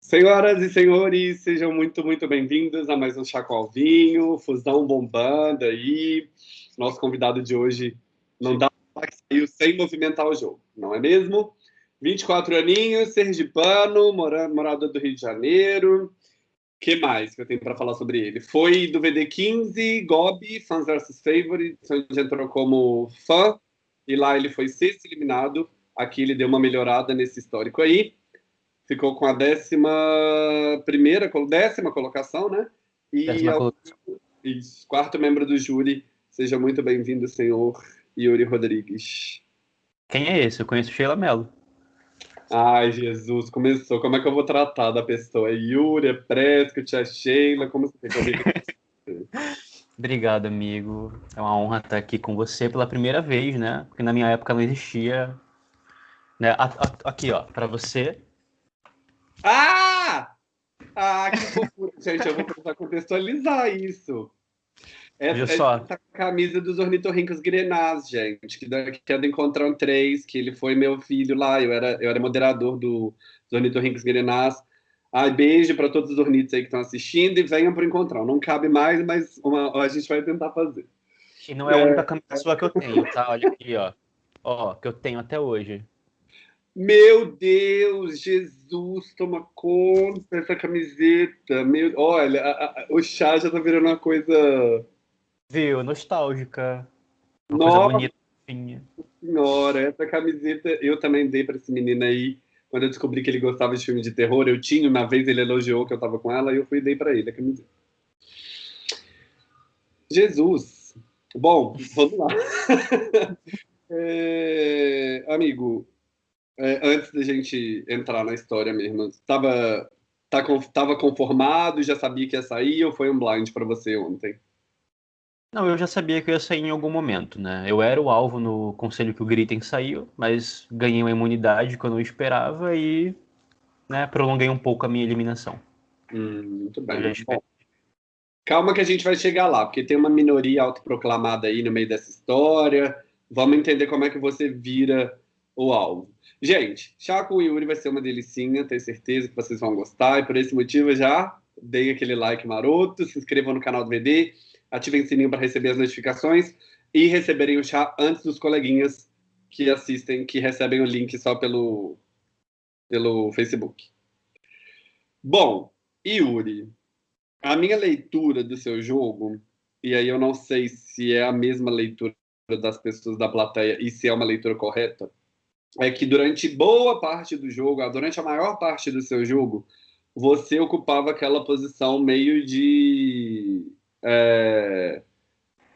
Senhoras e senhores, sejam muito, muito bem-vindos a mais um Chacoalvinho, fusão bombando aí. Nosso convidado de hoje não dá para que saiu sem movimentar o jogo, não é mesmo? 24 aninhos, sergipano, morador do Rio de Janeiro. que mais que eu tenho para falar sobre ele? Foi do VD15, Gobi, Fans vs Favorites, onde entrou como fã, e lá ele foi sexto eliminado. Aqui ele deu uma melhorada nesse histórico aí ficou com a décima primeira, décima colocação, né? E décima ao, isso, quarto membro do júri. Seja muito bem-vindo, senhor Yuri Rodrigues. Quem é esse? Eu conheço Sheila Mello. Ai, Jesus, começou. Como é que eu vou tratar da pessoa? É Yuri, é Prescott, é Sheila? Como você tem Obrigado, amigo. É uma honra estar aqui com você pela primeira vez, né? Porque na minha época não existia. Né? Aqui, ó, para você, ah! Ah, que fofura. Gente, eu vou precisar contextualizar isso. Essa, é só. Essa camisa dos ornitorrincos grenás, gente, que, que é do Encontrão 3, que ele foi meu filho lá, eu era, eu era moderador do, dos ornitorrincos grenás. Ai, beijo para todos os ornitos aí que estão assistindo e venham para o Encontrão. Não cabe mais, mas uma, a gente vai tentar fazer. E não é a única camisa sua que eu tenho, tá? Olha aqui, ó. Ó, que eu tenho até hoje. Meu Deus, Jesus, toma conta dessa camiseta. Meu, olha, a, a, o chá já tá virando uma coisa. Viu? Nostálgica. Uma Nossa coisa bonita. Senhora, essa camiseta eu também dei para esse menino aí. Quando eu descobri que ele gostava de filme de terror, eu tinha, uma vez ele elogiou que eu tava com ela e eu fui e dei para ele a camiseta. Jesus. Bom, vamos lá. é, amigo, é, antes da gente entrar na história mesmo, estava tá, tava conformado, já sabia que ia sair ou foi um blind para você ontem? Não, eu já sabia que eu ia sair em algum momento, né? Eu era o alvo no conselho que o Gritem saiu, mas ganhei uma imunidade quando eu esperava e né, prolonguei um pouco a minha eliminação. Hum, muito bem. Calma que a gente vai chegar lá, porque tem uma minoria autoproclamada aí no meio dessa história. Vamos entender como é que você vira o alvo. Gente, chá com o Yuri vai ser uma delicinha, tenho certeza que vocês vão gostar, e por esse motivo já deem aquele like maroto, se inscrevam no canal do VD, ativem o sininho para receber as notificações e receberem o chá antes dos coleguinhas que assistem, que recebem o link só pelo, pelo Facebook. Bom, Yuri, a minha leitura do seu jogo, e aí eu não sei se é a mesma leitura das pessoas da plateia e se é uma leitura correta, é que durante boa parte do jogo, durante a maior parte do seu jogo, você ocupava aquela posição meio de. É,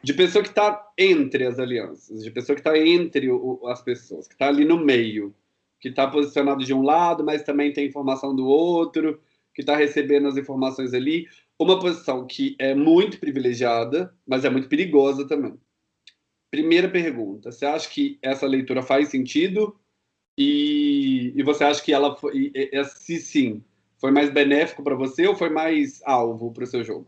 de pessoa que está entre as alianças, de pessoa que está entre o, as pessoas, que está ali no meio, que está posicionado de um lado, mas também tem informação do outro, que está recebendo as informações ali. Uma posição que é muito privilegiada, mas é muito perigosa também. Primeira pergunta: você acha que essa leitura faz sentido? E, e você acha que ela foi, se sim, foi mais benéfico para você ou foi mais alvo para o seu jogo?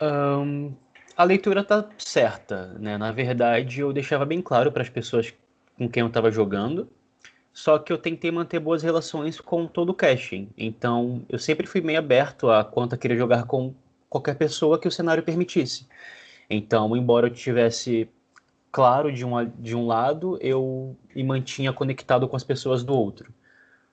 Um, a leitura tá certa, né? Na verdade, eu deixava bem claro para as pessoas com quem eu estava jogando, só que eu tentei manter boas relações com todo o casting. Então, eu sempre fui meio aberto a quanto eu queria jogar com qualquer pessoa que o cenário permitisse. Então, embora eu tivesse claro de, uma, de um lado, eu me mantinha conectado com as pessoas do outro,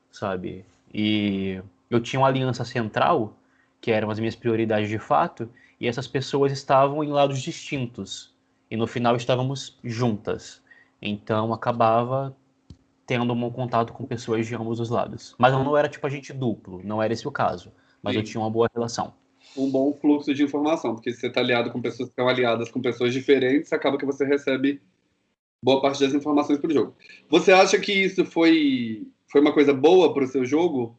sabe? E eu tinha uma aliança central, que eram as minhas prioridades de fato, e essas pessoas estavam em lados distintos. E no final estávamos juntas. Então acabava tendo um contato com pessoas de ambos os lados. Mas eu não era tipo agente duplo, não era esse o caso. Mas Sim. eu tinha uma boa relação um bom fluxo de informação, porque se você está aliado com pessoas que estão aliadas com pessoas diferentes, acaba que você recebe boa parte das informações para o jogo. Você acha que isso foi, foi uma coisa boa para o seu jogo?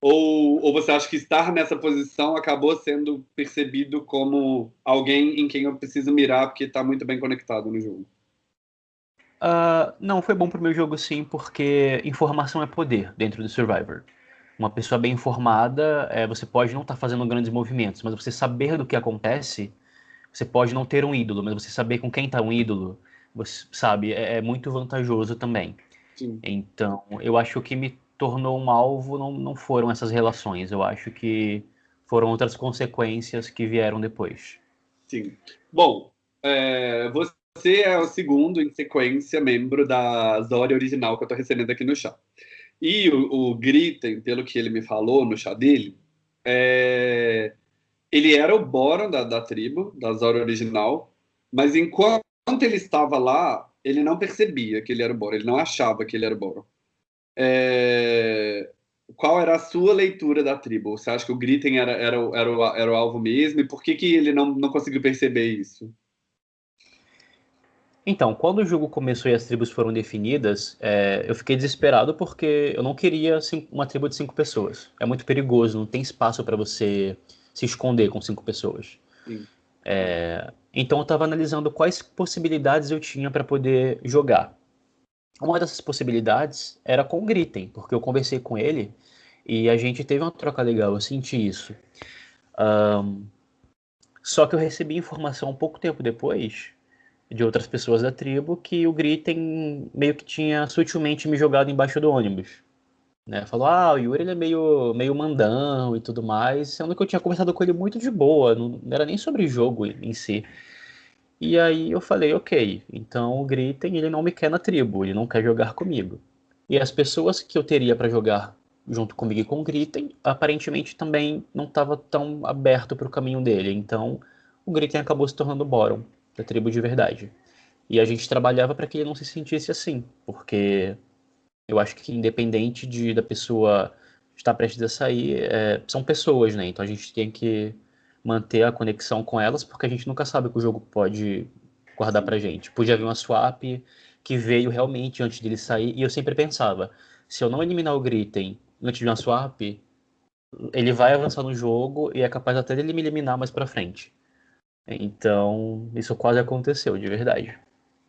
Ou, ou você acha que estar nessa posição acabou sendo percebido como alguém em quem eu preciso mirar porque está muito bem conectado no jogo? Uh, não, foi bom para o meu jogo sim, porque informação é poder dentro do Survivor uma pessoa bem informada, é, você pode não estar tá fazendo grandes movimentos, mas você saber do que acontece, você pode não ter um ídolo, mas você saber com quem está um ídolo, você sabe, é, é, muito vantajoso também. Sim. Então, eu acho que o que me tornou um alvo não, não foram essas relações, eu acho que foram outras consequências que vieram depois. Sim. Bom, é, você é o segundo em sequência membro da Zória original que eu estou recebendo aqui no chá. E o, o Gritten, pelo que ele me falou no chá dele, é, ele era o Boron da, da tribo, da Zória original, mas enquanto ele estava lá, ele não percebia que ele era o Boron, ele não achava que ele era o Boron. É, qual era a sua leitura da tribo? Você acha que o Gritten era, era, era, o, era o alvo mesmo? E por que, que ele não, não conseguiu perceber isso? Então, quando o jogo começou e as tribos foram definidas, é, eu fiquei desesperado porque eu não queria uma tribo de cinco pessoas. É muito perigoso, não tem espaço para você se esconder com cinco pessoas. É, então eu estava analisando quais possibilidades eu tinha para poder jogar. Uma dessas possibilidades era com o Gritten, porque eu conversei com ele e a gente teve uma troca legal, eu senti isso. Um, só que eu recebi informação um pouco tempo depois de outras pessoas da tribo que o Gritten meio que tinha sutilmente me jogado embaixo do ônibus. Né? Falou, ah, o Yuri ele é meio, meio mandão e tudo mais, sendo que eu tinha conversado com ele muito de boa, não, não era nem sobre jogo em si. E aí eu falei, ok, então o Gritten ele não me quer na tribo, ele não quer jogar comigo. E as pessoas que eu teria para jogar junto comigo e com o Gritten, aparentemente também não estava tão aberto para o caminho dele. Então o Gritten acabou se tornando Boron da tribo de verdade. E a gente trabalhava para que ele não se sentisse assim, porque eu acho que independente de da pessoa estar prestes a sair, é, são pessoas, né? Então a gente tem que manter a conexão com elas, porque a gente nunca sabe o que o jogo pode guardar pra gente. Podia haver uma swap que veio realmente antes dele sair, e eu sempre pensava, se eu não eliminar o Gritten antes de uma swap, ele vai avançar no jogo e é capaz até dele me eliminar mais pra frente. Então, isso quase aconteceu, de verdade.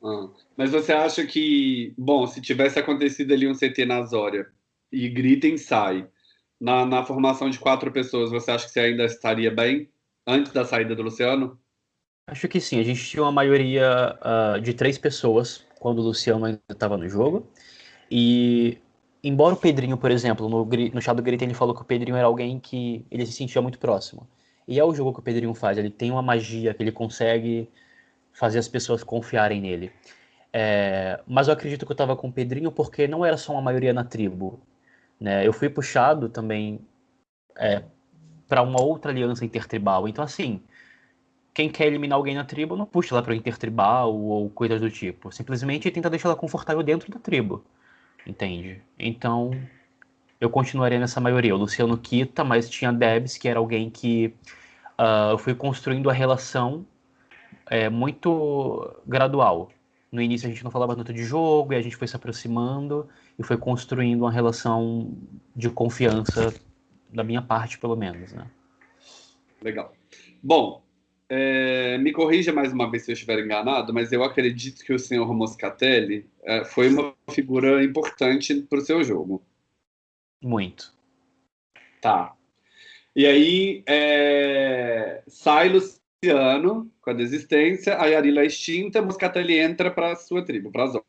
Ah, mas você acha que, bom, se tivesse acontecido ali um CT na Zória e Gritten sai, na, na formação de quatro pessoas, você acha que você ainda estaria bem? antes da saída do Luciano? Acho que sim. A gente tinha uma maioria uh, de três pessoas quando o Luciano ainda estava no jogo. E, embora o Pedrinho, por exemplo, no, no chá do Grito, ele falou que o Pedrinho era alguém que ele se sentia muito próximo. E é o jogo que o Pedrinho faz. Ele tem uma magia que ele consegue fazer as pessoas confiarem nele. É, mas eu acredito que eu estava com o Pedrinho porque não era só uma maioria na tribo. Né? Eu fui puxado também é, para uma outra aliança intertribal. Então, assim, quem quer eliminar alguém na tribo não puxa ela para intertribal ou coisas do tipo. Simplesmente tenta deixar ela confortável dentro da tribo. Entende? Então, eu continuaria nessa maioria. O Luciano quita, mas tinha Debs, que era alguém que uh, eu fui construindo a relação é, muito gradual. No início a gente não falava tanto de jogo, e a gente foi se aproximando e foi construindo uma relação de confiança da minha parte, pelo menos, né? Legal. Bom, é, me corrija mais uma vez se eu estiver enganado, mas eu acredito que o senhor Moscatelli é, foi uma figura importante para o seu jogo. Muito. Tá. E aí, é, sai Luciano com a desistência, a Yarila é extinta, Moscatelli entra para a sua tribo, para a Zona.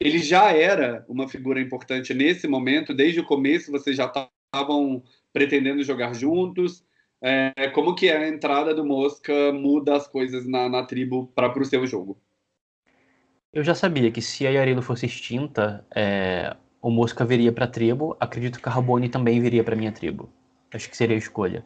Ele já era uma figura importante nesse momento, desde o começo vocês já estavam pretendendo jogar juntos? É, como que a entrada do Mosca muda as coisas na, na tribo para o seu jogo? Eu já sabia que se a Yarilo fosse extinta, é, o Mosca viria para a tribo. Acredito que a Rabone também viria para minha tribo. Acho que seria a escolha.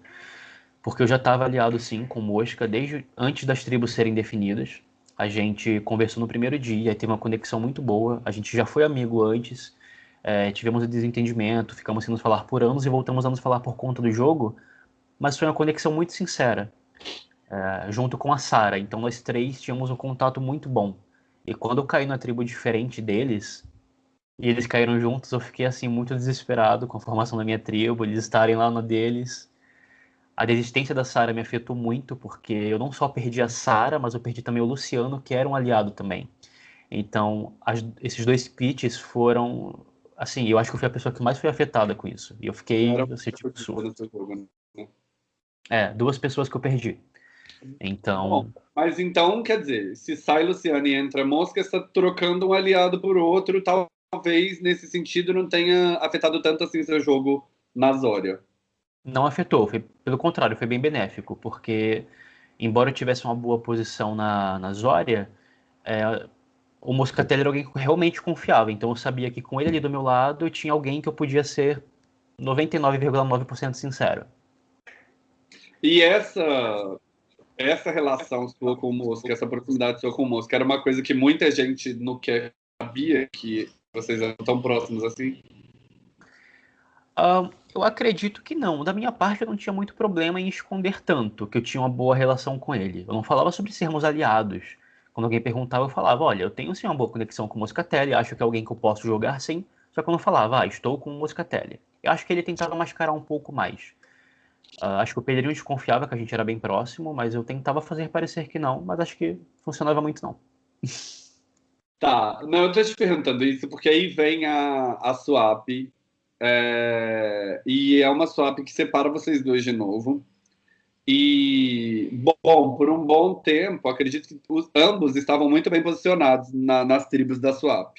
Porque eu já estava aliado, sim, com o Mosca desde antes das tribos serem definidas. A gente conversou no primeiro dia, teve uma conexão muito boa. A gente já foi amigo antes é, tivemos um desentendimento, ficamos sem nos falar por anos e voltamos a nos falar por conta do jogo, mas foi uma conexão muito sincera, é, junto com a Sara. Então nós três tínhamos um contato muito bom. E quando eu caí na tribo diferente deles, e eles caíram juntos, eu fiquei assim muito desesperado com a formação da minha tribo, eles estarem lá na deles. A desistência da Sara me afetou muito, porque eu não só perdi a Sara, mas eu perdi também o Luciano, que era um aliado também. Então, as, esses dois pitches foram assim, eu acho que eu fui a pessoa que mais foi afetada com isso. E eu fiquei, assim, tipo, surdo. É, duas pessoas que eu perdi. Então. Bom, mas então, quer dizer, se sai Luciano e entra Mosca, está trocando um aliado por outro, talvez nesse sentido não tenha afetado tanto assim seu jogo na Zória. Não afetou, foi, pelo contrário, foi bem benéfico, porque embora eu tivesse uma boa posição na, na Zória, é, o Moscatelli era alguém que realmente confiava, então eu sabia que com ele ali do meu lado eu tinha alguém que eu podia ser 99,9% sincero. E essa essa relação sua com o Mosca, essa proximidade sua com o Mosca, era uma coisa que muita gente não quer sabia que vocês eram tão próximos assim? Uh, eu acredito que não. Da minha parte, eu não tinha muito problema em esconder tanto que eu tinha uma boa relação com ele. Eu não falava sobre sermos aliados. Quando alguém perguntava, eu falava: olha, eu tenho sim uma boa conexão com o Moscatelli, acho que é alguém que eu posso jogar sim. Só que eu não falava, ah, estou com o Moscatelli. Eu acho que ele tentava mascarar um pouco mais. Uh, acho que o Pedrinho desconfiava que a gente era bem próximo, mas eu tentava fazer parecer que não, mas acho que funcionava muito não. Tá, não, eu tô te perguntando isso porque aí vem a, a swap, é, e é uma swap que separa vocês dois de novo. E, bom, por um bom tempo, acredito que os, ambos estavam muito bem posicionados na, nas tribos da swap,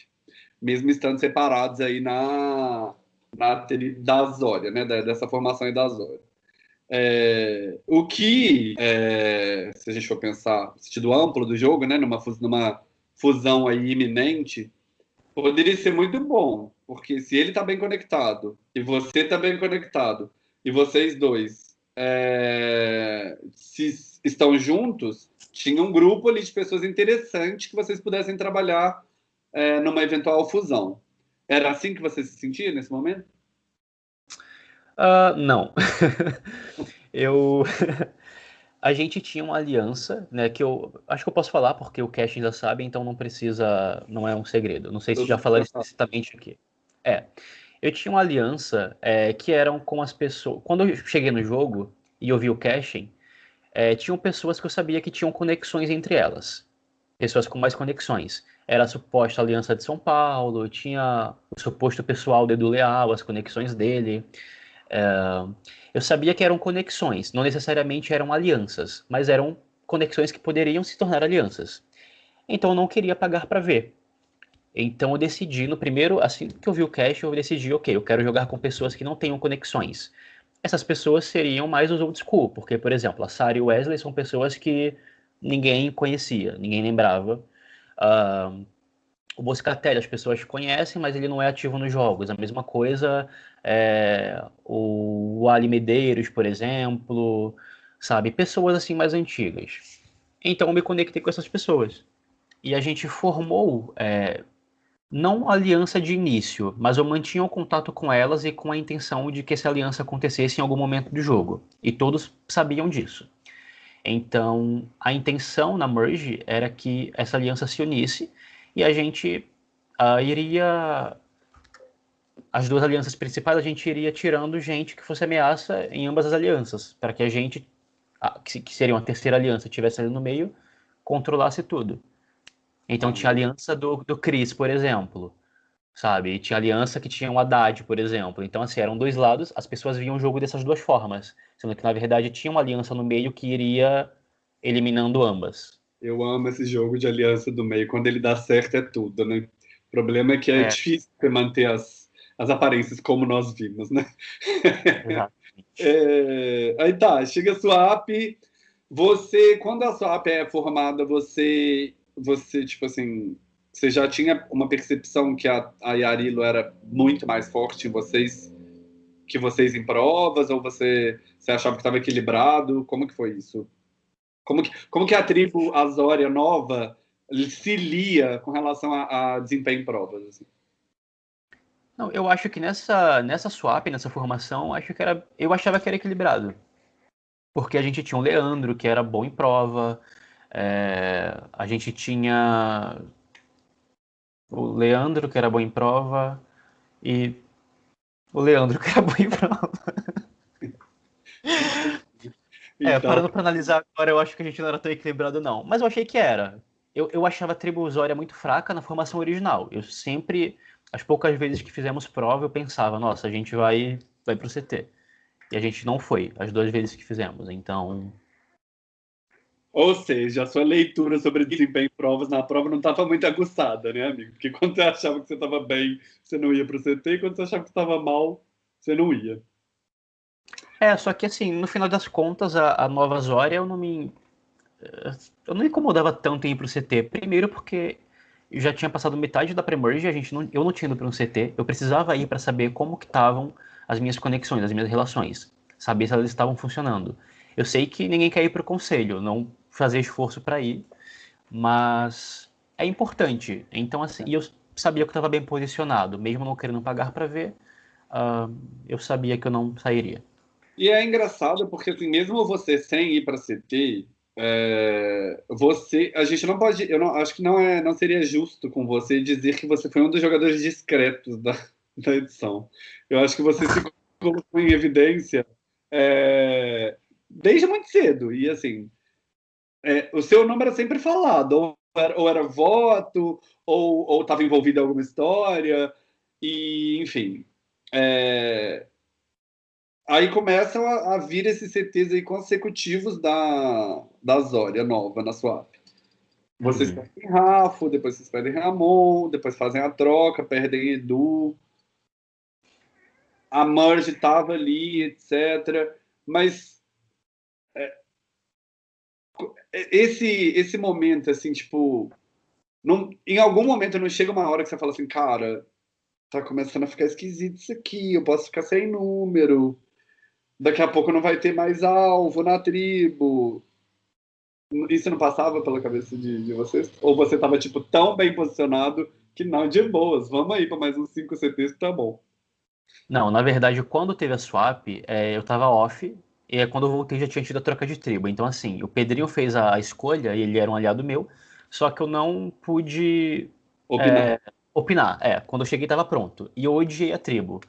mesmo estando separados aí na, na da Zória, né, dessa formação aí da Zória. É, o que, é, se a gente for pensar, sentido amplo do jogo, né, numa, numa fusão aí iminente, poderia ser muito bom, porque se ele está bem conectado e você está bem conectado e vocês dois é, se estão juntos, tinha um grupo ali de pessoas interessantes que vocês pudessem trabalhar é, numa eventual fusão. Era assim que você se sentia nesse momento? Uh, não. eu a gente tinha uma aliança, né, que eu acho que eu posso falar porque o Cash já sabe, então não precisa, não é um segredo. Não sei se já falaram explicitamente aqui. É, eu tinha uma aliança é, que eram com as pessoas. Quando eu cheguei no jogo e eu vi o caching, é, tinham pessoas que eu sabia que tinham conexões entre elas, pessoas com mais conexões. Era a suposta aliança de São Paulo, tinha o suposto pessoal do Edu Leal, as conexões dele. Eu sabia que eram conexões, não necessariamente eram alianças, mas eram conexões que poderiam se tornar alianças. Então eu não queria pagar para ver. Então eu decidi, no primeiro, assim que eu vi o cache, eu decidi, ok, eu quero jogar com pessoas que não tenham conexões. Essas pessoas seriam mais os old school, porque, por exemplo, a Sarah e o Wesley são pessoas que ninguém conhecia, ninguém lembrava. Uh, o Boscatelli as pessoas conhecem, mas ele não é ativo nos jogos. A mesma coisa é, o Ali Medeiros, por exemplo, sabe? Pessoas assim mais antigas. Então eu me conectei com essas pessoas. E a gente formou, é, não aliança de início, mas eu mantinha o contato com elas e com a intenção de que essa aliança acontecesse em algum momento do jogo. E todos sabiam disso. Então, a intenção na Merge era que essa aliança se unisse e a gente uh, iria. As duas alianças principais, a gente iria tirando gente que fosse ameaça em ambas as alianças, para que a gente, que seria uma terceira aliança, tivesse ali no meio, controlasse tudo. Então tinha aliança do, do Chris, por exemplo, sabe? E tinha aliança que tinha o Haddad, por exemplo. Então, assim, eram dois lados, as pessoas viam o jogo dessas duas formas, sendo que, na verdade, tinha uma aliança no meio que iria eliminando ambas. Eu amo esse jogo de aliança do meio. Quando ele dá certo, é tudo, né? O problema é que é, é. difícil manter as, as aparências como nós vimos, né? é, aí tá, chega a sua app. Você, quando a sua app é formada, você, você tipo assim, você já tinha uma percepção que a, a Yarilo era muito mais forte em vocês que vocês em provas, ou você, você achava que estava equilibrado? Como que foi isso? Como que, como que a tribo Azória nova se lia com relação a, a desempenho em provas? Assim? Não, eu acho que nessa, nessa swap, nessa formação, acho que era, eu achava que era equilibrado. Porque a gente tinha o Leandro, que era bom em prova, é, a gente tinha o Leandro, que era bom em prova, e o Leandro, que era bom em prova. É, então... parando pra analisar agora, eu acho que a gente não era tão equilibrado, não. Mas eu achei que era. Eu, eu achava a tribo Zória muito fraca na formação original. Eu sempre, as poucas vezes que fizemos prova, eu pensava, nossa, a gente vai, vai pro CT. E a gente não foi, as duas vezes que fizemos. Então. Ou seja, a sua leitura sobre desempenho em provas na prova não estava muito aguçada, né, amigo? Porque quando você achava que você estava bem, você não ia para o CT, e quando você achava que estava mal, você não ia. É, só que assim, no final das contas, a, a Nova Zória eu não me. Eu não me incomodava tanto em ir pro CT. Primeiro porque já tinha passado metade da Premerge, a gente não, eu não tinha ido para um CT. Eu precisava ir para saber como que estavam as minhas conexões, as minhas relações. Saber se elas estavam funcionando. Eu sei que ninguém quer ir pro conselho, não fazer esforço para ir, mas é importante. Então, assim, eu sabia que eu estava bem posicionado, mesmo não querendo pagar para ver, uh, eu sabia que eu não sairia. E é engraçado porque, assim, mesmo você sem ir para CT, é, você, a gente não pode, eu não, acho que não é, não seria justo com você dizer que você foi um dos jogadores discretos da, da edição. Eu acho que você se colocou em evidência é, desde muito cedo e assim, é, o seu nome era sempre falado, ou era, ou era voto, ou estava envolvido em alguma história, e enfim. É, aí começam a, a, vir esses CTs aí consecutivos da, da Zória nova na sua app. Vocês uhum. perdem Rafa, depois vocês perdem Ramon, depois fazem a troca, perdem Edu. A Merge estava ali, etc. Mas é, esse, esse momento, assim, tipo. Não, em algum momento não chega uma hora que você fala assim, cara, tá começando a ficar esquisito isso aqui, eu posso ficar sem número daqui a pouco não vai ter mais alvo na tribo. Isso não passava pela cabeça de, de vocês? Ou você estava tipo, tão bem posicionado que não, de boas, vamos aí para mais uns 5 CTs que tá bom. Não, na verdade, quando teve a swap, é, eu estava off, e quando eu voltei já tinha tido a troca de tribo. Então, assim, o Pedrinho fez a escolha, e ele era um aliado meu, só que eu não pude opinar. É, opinar. É, quando eu cheguei estava pronto. E eu odiei a tribo.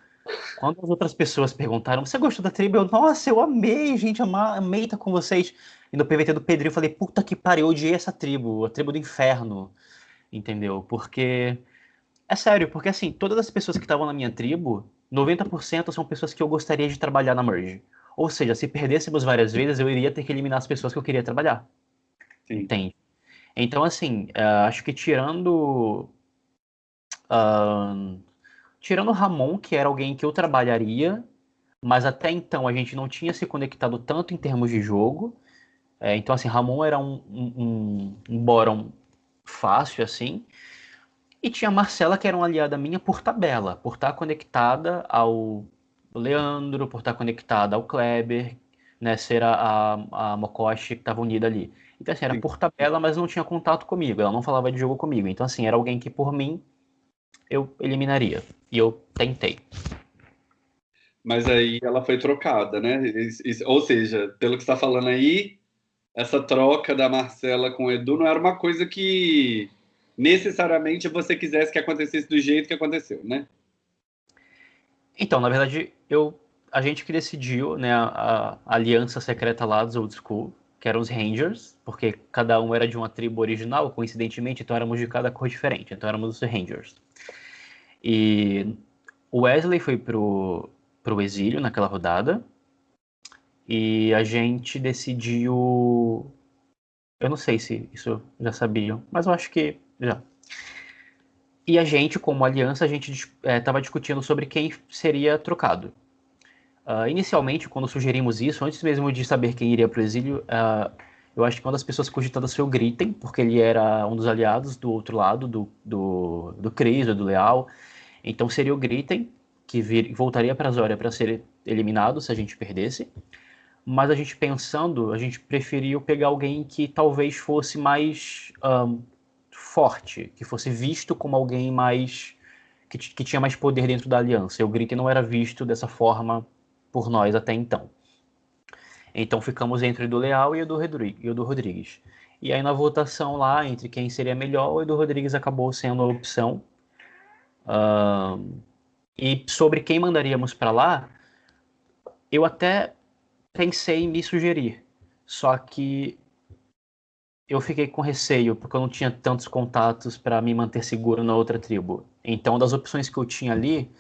Quando as outras pessoas perguntaram, você gostou da tribo? Eu, nossa, eu amei, gente, amei estar com vocês. E no PVT do Pedrinho eu falei, puta que pariu, eu odiei essa tribo, a tribo do inferno. Entendeu? Porque. É sério, porque assim, todas as pessoas que estavam na minha tribo, 90% são pessoas que eu gostaria de trabalhar na Merge. Ou seja, se perdêssemos várias vezes, eu iria ter que eliminar as pessoas que eu queria trabalhar. Sim. Entende? Então, assim, uh, acho que tirando. Uh, Tirando o Ramon, que era alguém que eu trabalharia, mas até então a gente não tinha se conectado tanto em termos de jogo. É, então, assim, Ramon era um, um, um bórum fácil, assim. E tinha a Marcela, que era uma aliada minha por tabela, por estar conectada ao Leandro, por estar conectada ao Kleber, né, ser a, a, a Mokoshi que estava unida ali. Então, assim, era Sim. por tabela, mas não tinha contato comigo, ela não falava de jogo comigo. Então, assim, era alguém que por mim eu eliminaria. E eu tentei. Mas aí ela foi trocada, né? Ou seja, pelo que está falando aí, essa troca da Marcela com o Edu não era uma coisa que necessariamente você quisesse que acontecesse do jeito que aconteceu, né? Então, na verdade, eu a gente que decidiu, né, a, a aliança secreta lá dos Old School, que eram os Rangers, porque cada um era de uma tribo original, coincidentemente, então éramos de cada cor diferente, então éramos os Rangers. E o Wesley foi pro, pro exílio naquela rodada. E a gente decidiu. Eu não sei se isso já sabiam, mas eu acho que já. E a gente, como aliança, a gente estava é, discutindo sobre quem seria trocado. Uh, inicialmente, quando sugerimos isso, antes mesmo de saber quem iria para o exílio, uh, eu acho que uma das pessoas cogitadas foi o Gritten, porque ele era um dos aliados do outro lado, do, do, do Cris, do Leal, então seria o Gritten, que vir, voltaria para a Zória para ser eliminado se a gente perdesse. Mas a gente pensando, a gente preferiu pegar alguém que talvez fosse mais um, forte, que fosse visto como alguém mais. Que, que, tinha mais poder dentro da aliança. E o Gritten não era visto dessa forma por nós até então. Então ficamos entre o do Leal e o do, e o do Rodrigues. E aí na votação lá, entre quem seria melhor, o Edu Rodrigues acabou sendo a opção Uh, e sobre quem mandaríamos para lá, eu até pensei em me sugerir, só que eu fiquei com receio porque eu não tinha tantos contatos para me manter seguro na outra tribo. Então, das opções que eu tinha ali,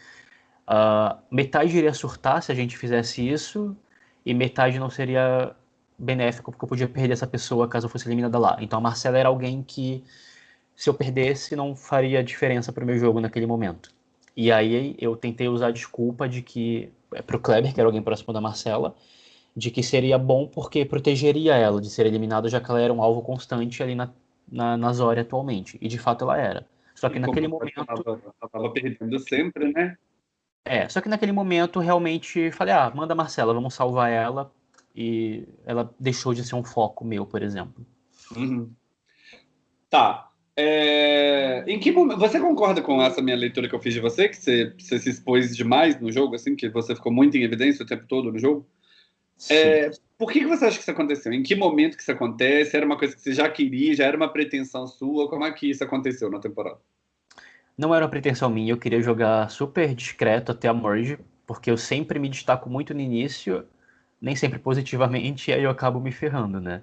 uh, metade iria surtar se a gente fizesse isso e metade não seria benéfico, porque eu podia perder essa pessoa caso eu fosse eliminada lá. Então a Marcela era alguém que, se eu perdesse, não faria diferença para o meu jogo naquele momento. E aí eu tentei usar a desculpa de que, é, para o Kleber, que era alguém próximo da Marcela, de que seria bom porque protegeria ela de ser eliminada, já que ela era um alvo constante ali na, na, na Zória atualmente. E de fato ela era. Só que e naquele momento. Ela estava perdendo sempre, né? É, só que naquele momento realmente falei, ah, manda a Marcela, vamos salvar ela. E ela deixou de ser um foco meu, por exemplo. Uhum. Tá. É... Em que momento... Você concorda com essa minha leitura que eu fiz de você? Que você, você se expôs demais no jogo, assim? Que você ficou muito em evidência o tempo todo no jogo? É, por que, que você acha que isso aconteceu? Em que momento que isso acontece? Era uma coisa que você já queria? Já era uma pretensão sua? Como é que isso aconteceu na temporada? Não era uma pretensão minha. Eu queria jogar super discreto até a merge, porque eu sempre me destaco muito no início, nem sempre positivamente, e aí eu acabo me ferrando, né?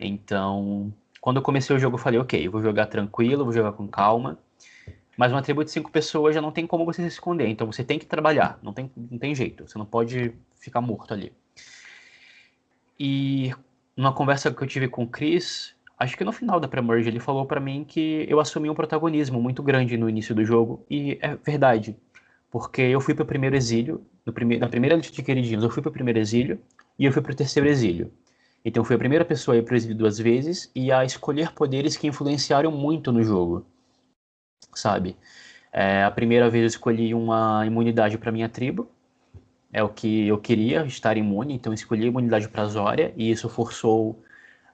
Então, quando eu comecei o jogo, eu falei, ok, eu vou jogar tranquilo, vou jogar com calma. Mas uma tribo de cinco pessoas já não tem como você se esconder, então você tem que trabalhar, não tem, não tem jeito, você não pode ficar morto ali. E numa conversa que eu tive com o Chris, acho que no final da pré-merge, ele falou para mim que eu assumi um protagonismo muito grande no início do jogo, e é verdade, porque eu fui pro primeiro exílio, prime na primeira lista de queridinhos, eu fui pro primeiro exílio, e eu fui pro terceiro exílio. Então fui a primeira pessoa a ir pro exílio duas vezes, e a escolher poderes que influenciaram muito no jogo, sabe? É, a primeira vez eu escolhi uma imunidade para minha tribo, é o que eu queria, estar imune, então escolhi a imunidade para Zória, e isso forçou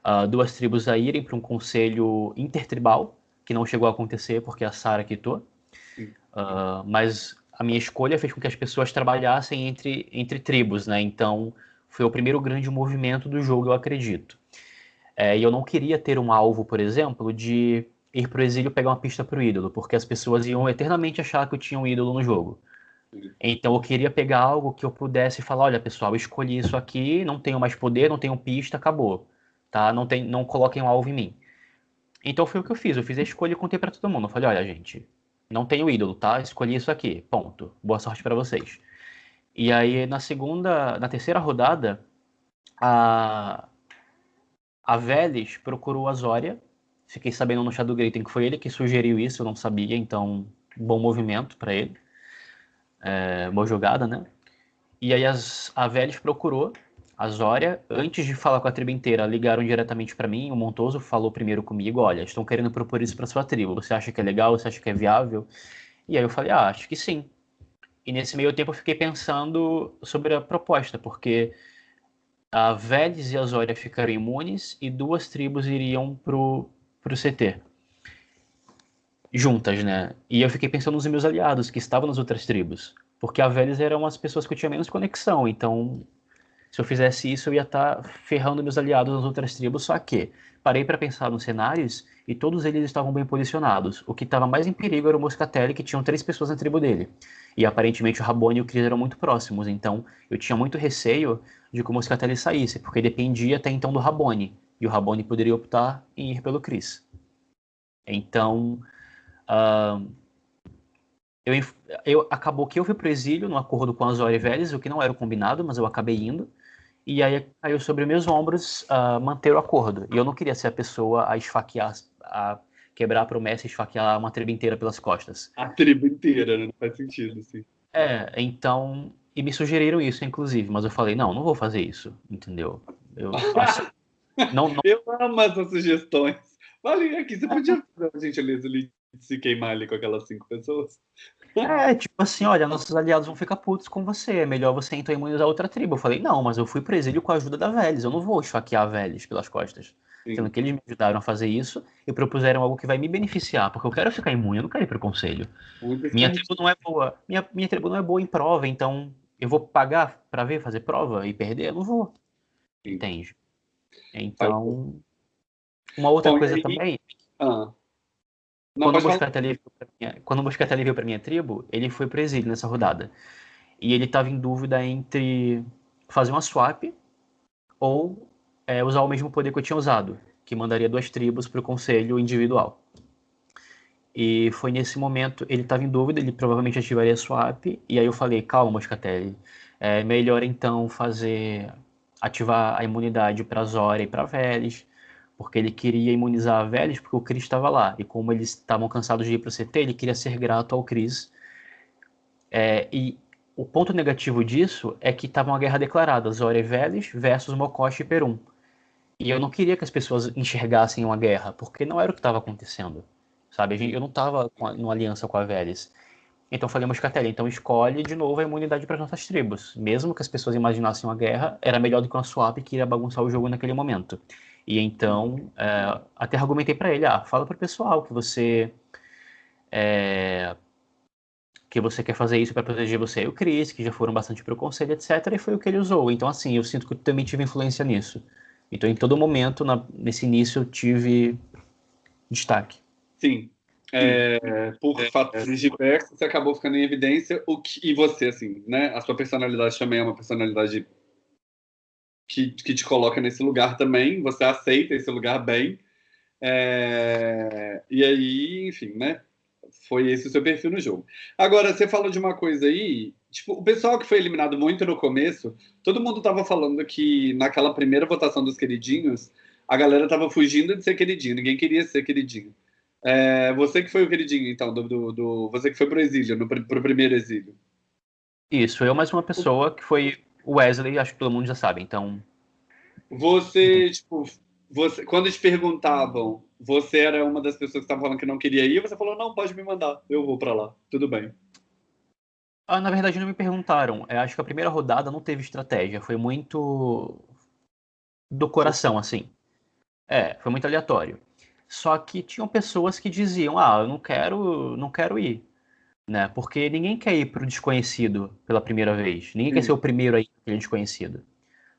uh, duas tribos a irem para um conselho intertribal, que não chegou a acontecer porque a Sara quitou. Uh, mas a minha escolha fez com que as pessoas trabalhassem entre, entre tribos, né? Então foi o primeiro grande movimento do jogo, eu acredito. É, e eu não queria ter um alvo, por exemplo, de ir para o exílio pegar uma pista para o ídolo, porque as pessoas iam eternamente achar que eu tinha um ídolo no jogo. Então eu queria pegar algo que eu pudesse falar, olha pessoal, escolhi isso aqui, não tenho mais poder, não tenho pista, acabou, tá? Não tem, não coloquem um alvo em mim. Então foi o que eu fiz, eu fiz a escolha e contei para todo mundo. Eu falei, olha gente, não tenho ídolo, tá? Escolhi isso aqui, ponto. Boa sorte para vocês. E aí na segunda, na terceira rodada, a a Veles procurou a Zória. Fiquei sabendo no chat do Greiten que foi ele que sugeriu isso, eu não sabia, então bom movimento para ele é, boa jogada, né? E aí as, a Vélez procurou a Zória, antes de falar com a tribo inteira, ligaram diretamente para mim, o Montoso falou primeiro comigo, olha, estão querendo propor isso para sua tribo, você acha que é legal, você acha que é viável? E aí eu falei, ah, acho que sim. E nesse meio tempo eu fiquei pensando sobre a proposta, porque a Vélez e a Zória ficariam imunes e duas tribos iriam pro, pro CT juntas, né? E eu fiquei pensando nos meus aliados que estavam nas outras tribos, porque a Veles eram as pessoas que eu tinha menos conexão, então se eu fizesse isso eu ia estar tá ferrando meus aliados nas outras tribos, só que parei para pensar nos cenários e todos eles estavam bem posicionados. O que estava mais em perigo era o Moscatelli, que tinham três pessoas na tribo dele. E aparentemente o Rabone e o Chris eram muito próximos, então eu tinha muito receio de que o Moscatelli saísse, porque dependia até então do Rabone, e o Rabone poderia optar em ir pelo Chris. Então, Uh, eu, eu, acabou que eu fui pro exílio no acordo com as Oriveles, o que não era o combinado, mas eu acabei indo. E aí caiu sobre meus ombros uh, manter o acordo. E eu não queria ser a pessoa a esfaquear, a quebrar a promessa e esfaquear uma tribo inteira pelas costas. A tribo inteira, né? Não faz sentido, assim. É, então. E me sugeriram isso, inclusive, mas eu falei, não, não vou fazer isso, entendeu? Eu, não, não... eu amo essas sugestões. Vale aqui, você podia fazer a gente ali se queimar ali com aquelas cinco pessoas. É, tipo assim, olha, nossos aliados vão ficar putos com você, é melhor você então imunizar outra tribo. Eu falei, não, mas eu fui pro exílio com a ajuda da Vélez, eu não vou esfaquear a Vélez pelas costas. Sendo que eles me ajudaram a fazer isso e propuseram algo que vai me beneficiar, porque eu quero ficar imune, eu não quero ir pro conselho. Minha tribo não é boa, minha, minha tribo não é boa em prova, então eu vou pagar para ver, fazer prova e perder? Eu não vou. Sim. Entende? Então, uma outra Bom, coisa aí... também... Ah não, quando, o minha, quando o veio para minha tribo, ele foi pro exílio nessa rodada. E ele estava em dúvida entre fazer uma swap ou é, usar o mesmo poder que eu tinha usado, que mandaria duas tribos para o conselho individual. E foi nesse momento, ele estava em dúvida, ele provavelmente ativaria swap, e aí eu falei, calma, Moscatelli, é melhor então fazer ativar a imunidade para Zora e para Veles, porque ele queria imunizar a Veles porque o Chris estava lá. E como eles estavam cansados de ir para o CT, ele queria ser grato ao Chris. É, e o ponto negativo disso é que estava uma guerra declarada, Zora e Veles versus Mokoshi e Perum. E eu não queria que as pessoas enxergassem uma guerra, porque não era o que estava acontecendo. Sabe? Eu não estava numa aliança com a Veles. Então falei, Moscatelli, então escolhe de novo a imunidade para as nossas tribos. Mesmo que as pessoas imaginassem uma guerra, era melhor do que uma swap que iria bagunçar o jogo naquele momento. E então, é, até argumentei para ele, ah, fala para o pessoal que você é, que você quer fazer isso para proteger você e o Chris, que já foram bastante pro conselho, etc. E foi o que ele usou. Então, assim, eu sinto que eu também tive influência nisso. Então, em todo momento, na, nesse início, eu tive destaque. Sim, é, por é, fatores diversos, você acabou ficando em evidência. O que, e você, assim, né? A sua personalidade também é uma personalidade que, que te coloca nesse lugar também. Você aceita esse lugar bem. É, e aí, enfim, né? Foi esse o seu perfil no jogo. Agora, você falou de uma coisa aí. Tipo, o pessoal que foi eliminado muito no começo, todo mundo tava falando que naquela primeira votação dos queridinhos, a galera tava fugindo de ser queridinho, ninguém queria ser queridinho. É, você que foi o queridinho, então, do, do, do você que foi pro exílio, no, pro primeiro exílio. Isso, eu mais uma pessoa que foi o Wesley, acho que todo mundo já sabe, então. Você, tipo, você, quando eles perguntavam, você era uma das pessoas que estavam falando que não queria ir, você falou, não, pode me mandar, eu vou para lá, tudo bem. Ah, na verdade, não me perguntaram. Eu acho que a primeira rodada não teve estratégia, foi muito do coração, assim. É, foi muito aleatório. Só que tinham pessoas que diziam: "Ah, eu não quero, não quero ir", né? Porque ninguém quer ir para o desconhecido pela primeira vez. Ninguém Sim. quer ser o primeiro a ir aquele desconhecido,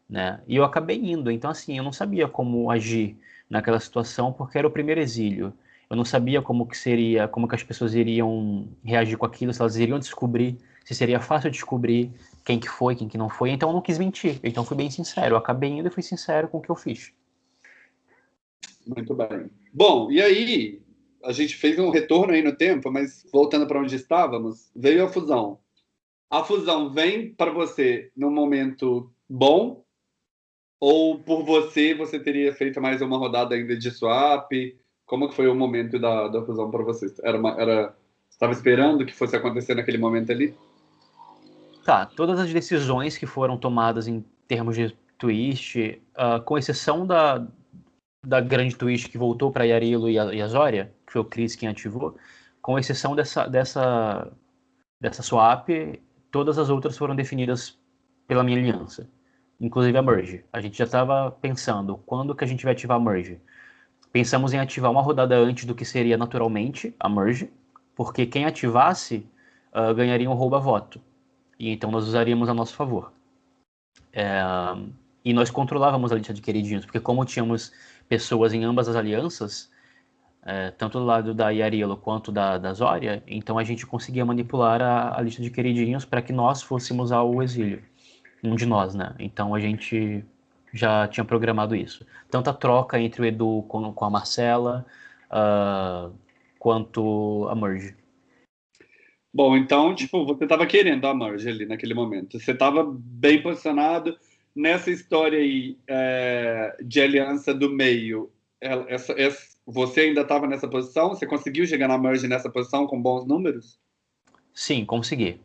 né? E eu acabei indo. Então assim, eu não sabia como agir naquela situação porque era o primeiro exílio. Eu não sabia como que seria, como que as pessoas iriam reagir com aquilo, se elas iriam descobrir, se seria fácil descobrir quem que foi, quem que não foi. Então eu não quis mentir. Então fui bem sincero. Eu acabei indo e fui sincero com o que eu fiz. Muito bem. Bom, e aí a gente fez um retorno aí no tempo, mas voltando para onde estávamos, veio a fusão. A fusão vem para você num momento bom ou por você você teria feito mais uma rodada ainda de swap? Como que foi o momento da, da fusão para você? Era uma, era estava esperando que fosse acontecer naquele momento ali? Tá, todas as decisões que foram tomadas em termos de twist, uh, com exceção da, da grande twist que voltou para Yarilo e a, e que foi o Chris quem ativou, com exceção dessa, dessa, dessa swap, todas as outras foram definidas pela minha aliança, inclusive a merge. A gente já estava pensando quando que a gente vai ativar a merge. Pensamos em ativar uma rodada antes do que seria naturalmente a merge, porque quem ativasse uh, ganharia um rouba-voto. E então nós usaríamos a nosso favor. É, e nós controlávamos a lista de queridinhos, porque como tínhamos pessoas em ambas as alianças, é, tanto do lado da Yarilo quanto da, da Zória, então a gente conseguia manipular a, a lista de queridinhos para que nós fôssemos ao exílio. Um de nós, né? Então a gente já tinha programado isso. Tanto a troca entre o Edu com, com a Marcela, uh, quanto a Merge. Bom, então, tipo, você estava querendo a Merge ali naquele momento. Você estava bem posicionado, nessa história aí é, de aliança do meio, essa, essa, você ainda estava nessa posição? Você conseguiu chegar na merge nessa posição com bons números? Sim, consegui.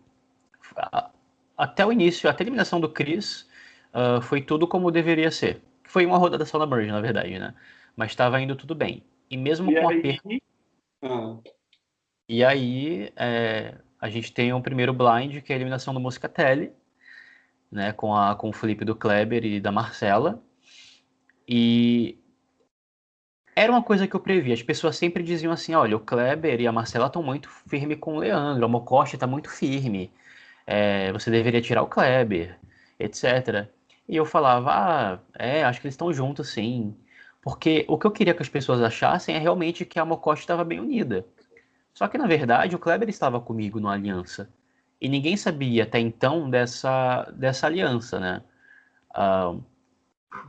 Até o início, até a eliminação do Chris, uh, foi tudo como deveria ser. Foi uma rodada só na merge, na verdade, né? Mas estava indo tudo bem. E mesmo e com aí... a perda... Ah. E aí, é, a gente tem o um primeiro blind, que é a eliminação do Moscatelli, né, com, a, com o Felipe do Kleber e da Marcela. E era uma coisa que eu previ. As pessoas sempre diziam assim: olha, o Kleber e a Marcela estão muito firmes com o Leandro, a Mocosta está muito firme, é, você deveria tirar o Kleber, etc. E eu falava: ah, é, acho que eles estão juntos sim. Porque o que eu queria que as pessoas achassem é realmente que a Mocosta estava bem unida. Só que, na verdade, o Kleber estava comigo no Aliança e ninguém sabia até então dessa, dessa aliança, né? Uh,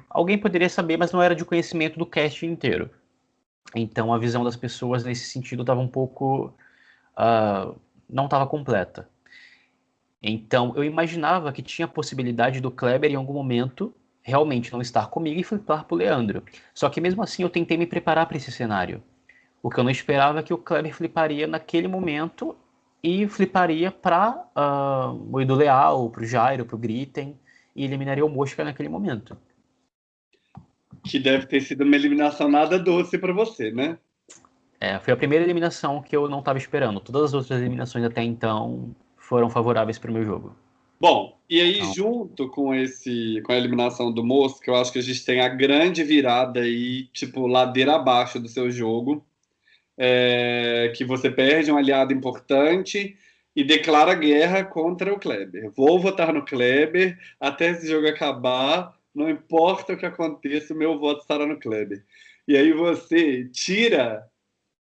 alguém poderia saber, mas não era de conhecimento do cast inteiro. Então a visão das pessoas nesse sentido estava um pouco. Uh, não estava completa. Então eu imaginava que tinha a possibilidade do Kleber em algum momento realmente não estar comigo e flipar pro Leandro. Só que mesmo assim eu tentei me preparar para esse cenário. O que eu não esperava é que o Kleber fliparia naquele momento e fliparia para uh, ah, o Edu Leal, pro Jairo, pro Gritten e eliminaria o Mosca naquele momento. Que deve ter sido uma eliminação nada doce para você, né? É, foi a primeira eliminação que eu não estava esperando. Todas as outras eliminações até então foram favoráveis para o meu jogo. Bom, e aí então... junto com esse com a eliminação do Mosca, eu acho que a gente tem a grande virada aí, tipo, ladeira abaixo do seu jogo, é, que você perde um aliado importante e declara guerra contra o Kleber. Vou votar no Kleber até esse jogo acabar, não importa o que aconteça, o meu voto estará no Kleber. E aí você tira,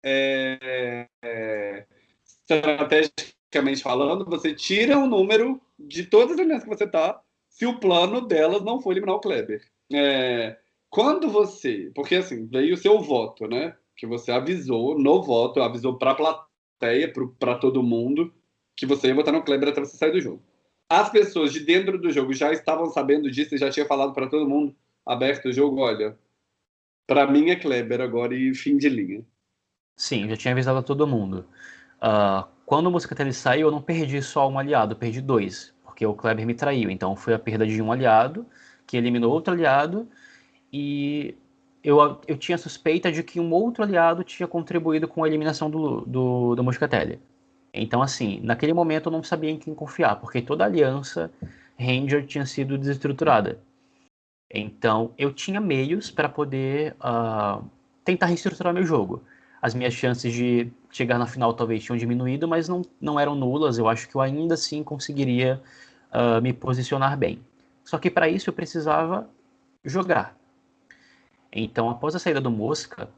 é, é, estrategicamente falando, você tira o número de todas as alianças que você está, se o plano delas não for eliminar o Kleber. É, quando você, porque assim, veio o seu voto, né? Que você avisou no voto, avisou para a plateia, para todo mundo, que você ia votar no Kleber até você sair do jogo. As pessoas de dentro do jogo já estavam sabendo disso e já tinha falado para todo mundo aberto o jogo, olha, para mim é Kleber agora e fim de linha. Sim, já tinha avisado a todo mundo. Uh, quando o Moscatelli saiu, eu não perdi só um aliado, perdi dois, porque o Kleber me traiu. Então foi a perda de um aliado, que eliminou outro aliado, e eu, eu tinha suspeita de que um outro aliado tinha contribuído com a eliminação do, do, do Moscatelli. Então, assim, naquele momento eu não sabia em quem confiar, porque toda a aliança Ranger tinha sido desestruturada. Então, eu tinha meios para poder uh, tentar reestruturar meu jogo. As minhas chances de chegar na final talvez tinham diminuído, mas não, não eram nulas. Eu acho que eu ainda assim conseguiria uh, me posicionar bem. Só que para isso eu precisava jogar. Então, após a saída do Mosca,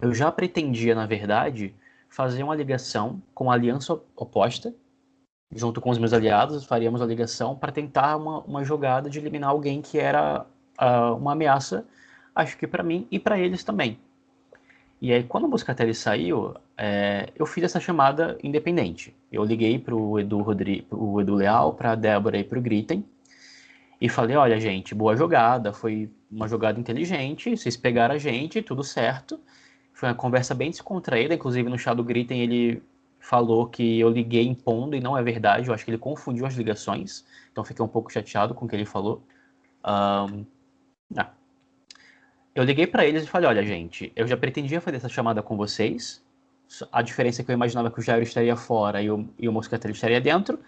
eu já pretendia, na verdade, fazer uma ligação com a aliança oposta, junto com os meus aliados, faríamos a ligação para tentar uma, uma jogada de eliminar alguém que era uh, uma ameaça, acho que para mim e para eles também. E aí, quando o Moscatelli saiu, é, eu fiz essa chamada independente. Eu liguei para o Edu, Edu Leal, para a Débora e para o Gritten, e falei: olha, gente, boa jogada, foi uma jogada inteligente, vocês pegaram a gente, tudo certo. Foi uma conversa bem descontraída, inclusive no chá do Gritten ele falou que eu liguei impondo e não é verdade, eu acho que ele confundiu as ligações, então fiquei um pouco chateado com o que ele falou. Um, ah. Eu liguei para eles e falei, olha gente, eu já pretendia fazer essa chamada com vocês, a diferença é que eu imaginava que o Jairo estaria fora e o, e o Moscatel estaria dentro,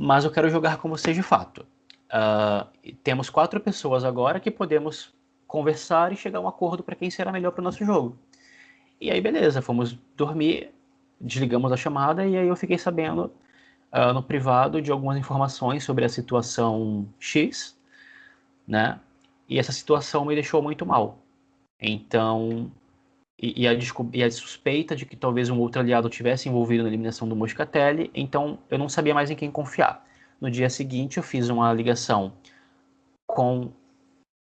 mas eu quero jogar com vocês de fato. Uh, temos quatro pessoas agora que podemos conversar e chegar a um acordo para quem será melhor para o nosso jogo. E aí, beleza, fomos dormir, desligamos a chamada e aí eu fiquei sabendo uh, no privado de algumas informações sobre a situação X, né? E essa situação me deixou muito mal. Então, e, e, a, e a suspeita de que talvez um outro aliado tivesse envolvido na eliminação do Moscatelli, então eu não sabia mais em quem confiar. No dia seguinte, eu fiz uma ligação com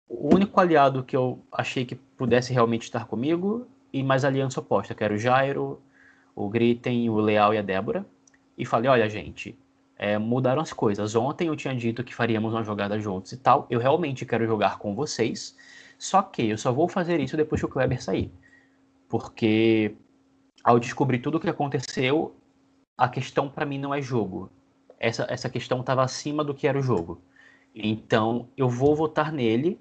o único aliado que eu achei que pudesse realmente estar comigo e mais aliança oposta, que era o Jairo, o Gritten, o Leal e a Débora. E falei, olha, gente, é, mudaram as coisas. Ontem eu tinha dito que faríamos uma jogada juntos e tal. Eu realmente quero jogar com vocês. Só que eu só vou fazer isso depois que o Kleber sair. Porque ao descobrir tudo o que aconteceu, a questão para mim não é jogo. Essa, essa questão estava acima do que era o jogo. Então eu vou votar nele.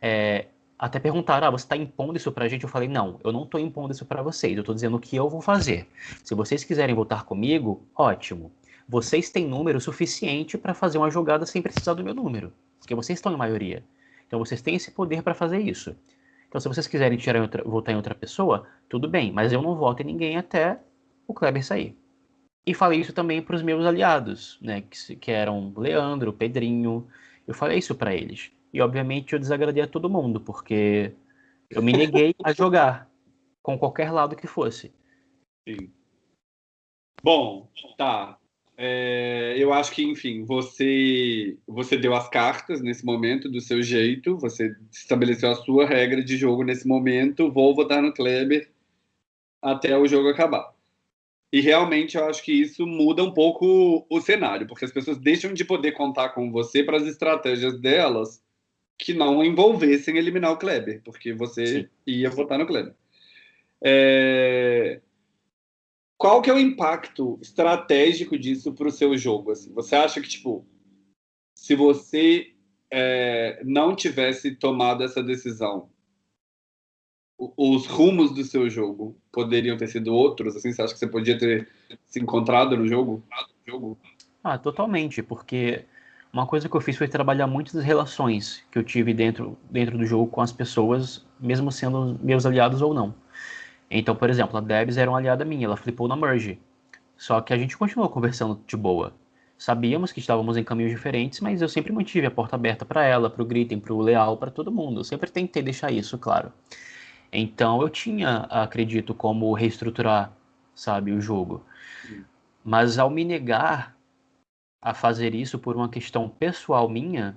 É, até perguntaram, ah, você está impondo isso para a gente? Eu falei, não, eu não estou impondo isso para vocês, eu estou dizendo o que eu vou fazer. Se vocês quiserem votar comigo, ótimo. Vocês têm número suficiente para fazer uma jogada sem precisar do meu número, porque vocês estão em maioria. Então vocês têm esse poder para fazer isso. Então se vocês quiserem tirar em outra, votar em outra pessoa, tudo bem, mas eu não voto em ninguém até o Kleber sair. E falei isso também para os meus aliados, né, que, que eram Leandro, Pedrinho. Eu falei isso para eles. E obviamente eu desagradei a todo mundo, porque eu me neguei a jogar com qualquer lado que fosse. Sim. Bom, tá. É, eu acho que, enfim, você você deu as cartas nesse momento do seu jeito, você estabeleceu a sua regra de jogo nesse momento. Vou votar no Kleber até o jogo acabar. E realmente eu acho que isso muda um pouco o cenário, porque as pessoas deixam de poder contar com você para as estratégias delas que não envolvessem eliminar o Kleber, porque você Sim. ia votar no Kleber. É... Qual que é o impacto estratégico disso para o seu jogo? Assim? Você acha que, tipo, se você é, não tivesse tomado essa decisão, os rumos do seu jogo poderiam ter sido outros? Assim, você acha que você podia ter se encontrado no jogo? Ah, totalmente, porque uma coisa que eu fiz foi trabalhar muito das relações que eu tive dentro, dentro do jogo com as pessoas, mesmo sendo meus aliados ou não. Então, por exemplo, a Debs era uma aliada minha, ela flipou na Merge. Só que a gente continuou conversando de boa. Sabíamos que estávamos em caminhos diferentes, mas eu sempre mantive a porta aberta para ela, para o Gritten, para o Leal, para todo mundo. Eu sempre tentei deixar isso claro. Então eu tinha, acredito, como reestruturar, sabe, o jogo. Mas ao me negar a fazer isso por uma questão pessoal minha,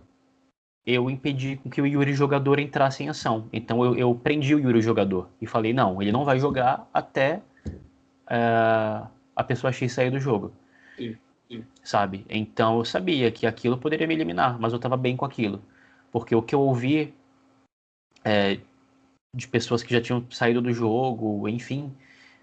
eu impedi que o Yuri jogador entrasse em ação. Então eu, eu prendi o Yuri jogador e falei, não, ele não vai jogar até uh, a pessoa X sair do jogo. Sim, sim. Sabe? Então eu sabia que aquilo poderia me eliminar, mas eu estava bem com aquilo. Porque o que eu ouvi é, de pessoas que já tinham saído do jogo, enfim,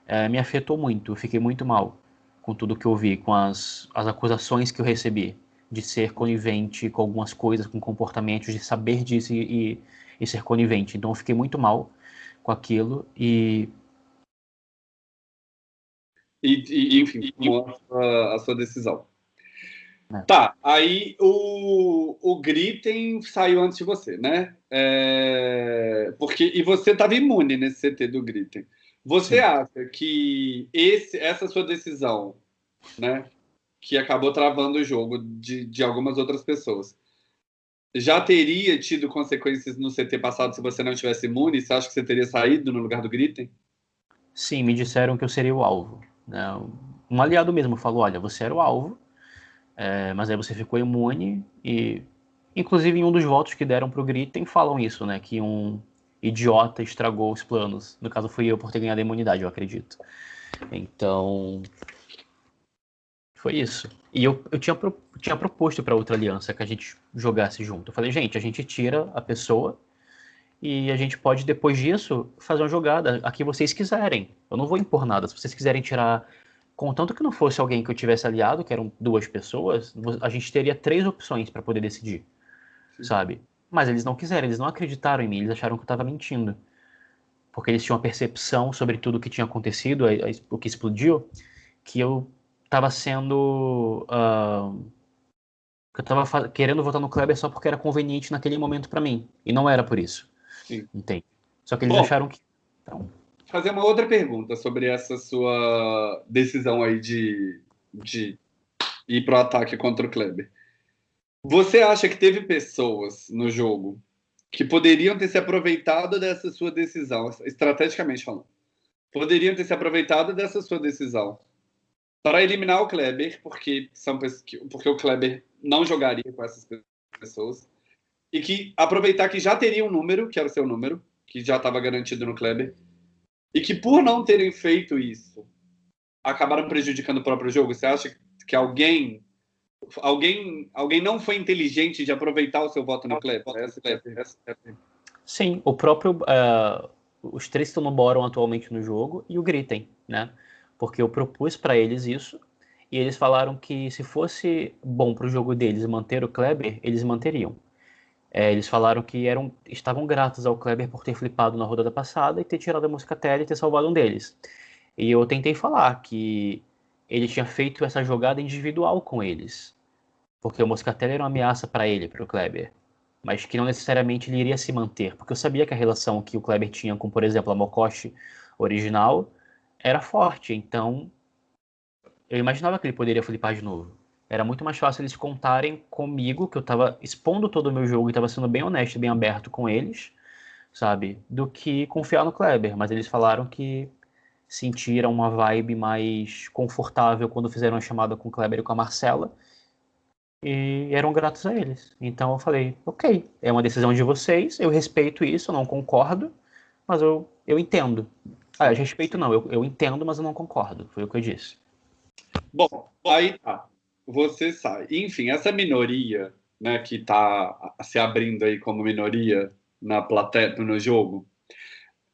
é, me afetou muito. Eu fiquei muito mal com tudo que eu vi, com as, as acusações que eu recebi de ser conivente com algumas coisas, com comportamentos, de saber disso e, e, e ser conivente. Então eu fiquei muito mal com aquilo e. E, e enfim, mostra a sua decisão. É. Tá, aí o, o Gritten saiu antes de você, né? É, porque, e você estava imune nesse CT do Gritten. Você Sim. acha que esse, essa sua decisão, né, que acabou travando o jogo de, de algumas outras pessoas, já teria tido consequências no CT passado se você não tivesse imune? Você acha que você teria saído no lugar do Gritten? Sim, me disseram que eu seria o alvo. Né? Um aliado mesmo falou: olha, você era o alvo, é, mas aí você ficou imune e. Inclusive, em um dos votos que deram pro Gritten, falam isso, né? Que um, idiota estragou os planos. No caso, fui eu por ter ganhado a imunidade, eu acredito. Então. Foi isso. E eu, eu tinha, pro, tinha proposto para outra aliança que a gente jogasse junto. Eu falei, gente, a gente tira a pessoa e a gente pode, depois disso, fazer uma jogada a que vocês quiserem. Eu não vou impor nada. Se vocês quiserem tirar. Contanto que não fosse alguém que eu tivesse aliado, que eram duas pessoas, a gente teria três opções para poder decidir. Sim. Sabe? Mas eles não quiseram, eles não acreditaram em mim, eles acharam que eu estava mentindo. Porque eles tinham uma percepção sobre tudo o que tinha acontecido, o que explodiu, que eu estava sendo. Uh, que eu estava querendo votar no Kleber só porque era conveniente naquele momento para mim. E não era por isso. Sim. Entende? Só que eles Bom, acharam que. Então... Fazer uma outra pergunta sobre essa sua decisão aí de, de ir pro ataque contra o Kleber. Você acha que teve pessoas no jogo que poderiam ter se aproveitado dessa sua decisão, estrategicamente falando, poderiam ter se aproveitado dessa sua decisão para eliminar o Kleber, porque são porque o Kleber não jogaria com essas pessoas e que aproveitar que já teria um número, que era o seu número, que já estava garantido no Kleber, e que por não terem feito isso, acabaram prejudicando o próprio jogo. Você acha que alguém alguém, alguém não foi inteligente de aproveitar o seu voto no Kleber? Sim, o próprio. Uh, os três estão no Boron atualmente no jogo e o Gritem, né? Porque eu propus para eles isso e eles falaram que se fosse bom para o jogo deles manter o Kleber, eles manteriam. É, eles falaram que eram, estavam gratos ao Kleber por ter flipado na rodada passada e ter tirado a música tele e ter salvado um deles. E eu tentei falar que ele tinha feito essa jogada individual com eles. Porque o Moscatelli era uma ameaça para ele, para o Kleber. Mas que não necessariamente ele iria se manter. Porque eu sabia que a relação que o Kleber tinha com, por exemplo, a Mokoshi original era forte. Então, eu imaginava que ele poderia flipar de novo. Era muito mais fácil eles contarem comigo, que eu estava expondo todo o meu jogo e estava sendo bem honesto bem aberto com eles, sabe? Do que confiar no Kleber. Mas eles falaram que sentiram uma vibe mais confortável quando fizeram a chamada com o Kleber e com a Marcela e eram gratos a eles. Então eu falei, ok, é uma decisão de vocês, eu respeito isso, eu não concordo, mas eu, eu entendo. Ah, eu respeito não, eu, eu entendo, mas eu não concordo, foi o que eu disse. Bom, aí tá, você sai. Enfim, essa minoria né, que está se abrindo aí como minoria na plateia, no jogo,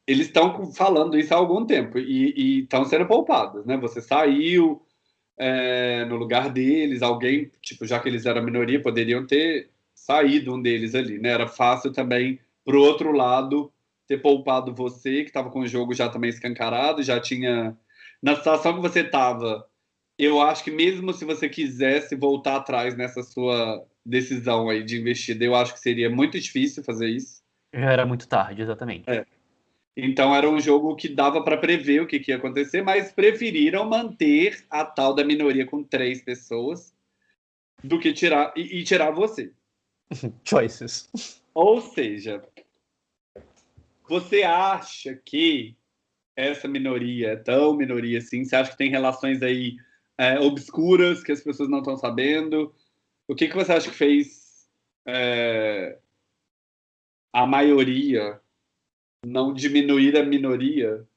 eles estão falando isso há algum tempo e estão sendo poupados, né? Você saiu é, no lugar deles, alguém, tipo, já que eles eram minoria, poderiam ter saído um deles ali, né? Era fácil também, pro outro lado, ter poupado você, que estava com o jogo já também escancarado, já tinha... Na situação que você estava, eu acho que mesmo se você quisesse voltar atrás nessa sua decisão aí de investida, eu acho que seria muito difícil fazer isso. Já era muito tarde, exatamente. É. Então era um jogo que dava para prever o que, que, ia acontecer, mas preferiram manter a tal da minoria com três pessoas do que tirar e, e tirar você. Choices. Ou seja, você acha que essa minoria é tão minoria assim? Você acha que tem relações aí é, obscuras que as pessoas não estão sabendo? O que, que você acha que fez é, a maioria não diminuir a minoria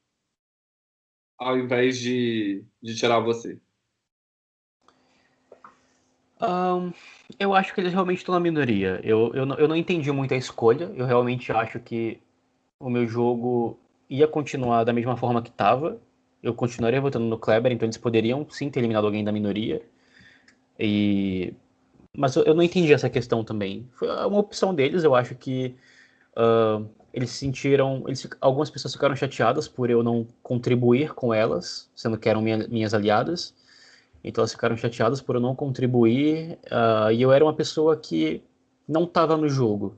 ao invés de, de tirar você? Um, eu acho que eles realmente estão na minoria. Eu, eu, eu não entendi muito a escolha. Eu realmente acho que o meu jogo ia continuar da mesma forma que estava. Eu continuaria votando no Kleber, então eles poderiam sim ter eliminado alguém da minoria. E... Mas eu, eu não entendi essa questão também. Foi uma opção deles, eu acho que uh, eles sentiram. Eles, algumas pessoas ficaram chateadas por eu não contribuir com elas, sendo que eram minha, minhas aliadas. Então elas ficaram chateadas por eu não contribuir. Uh, e eu era uma pessoa que não estava no jogo.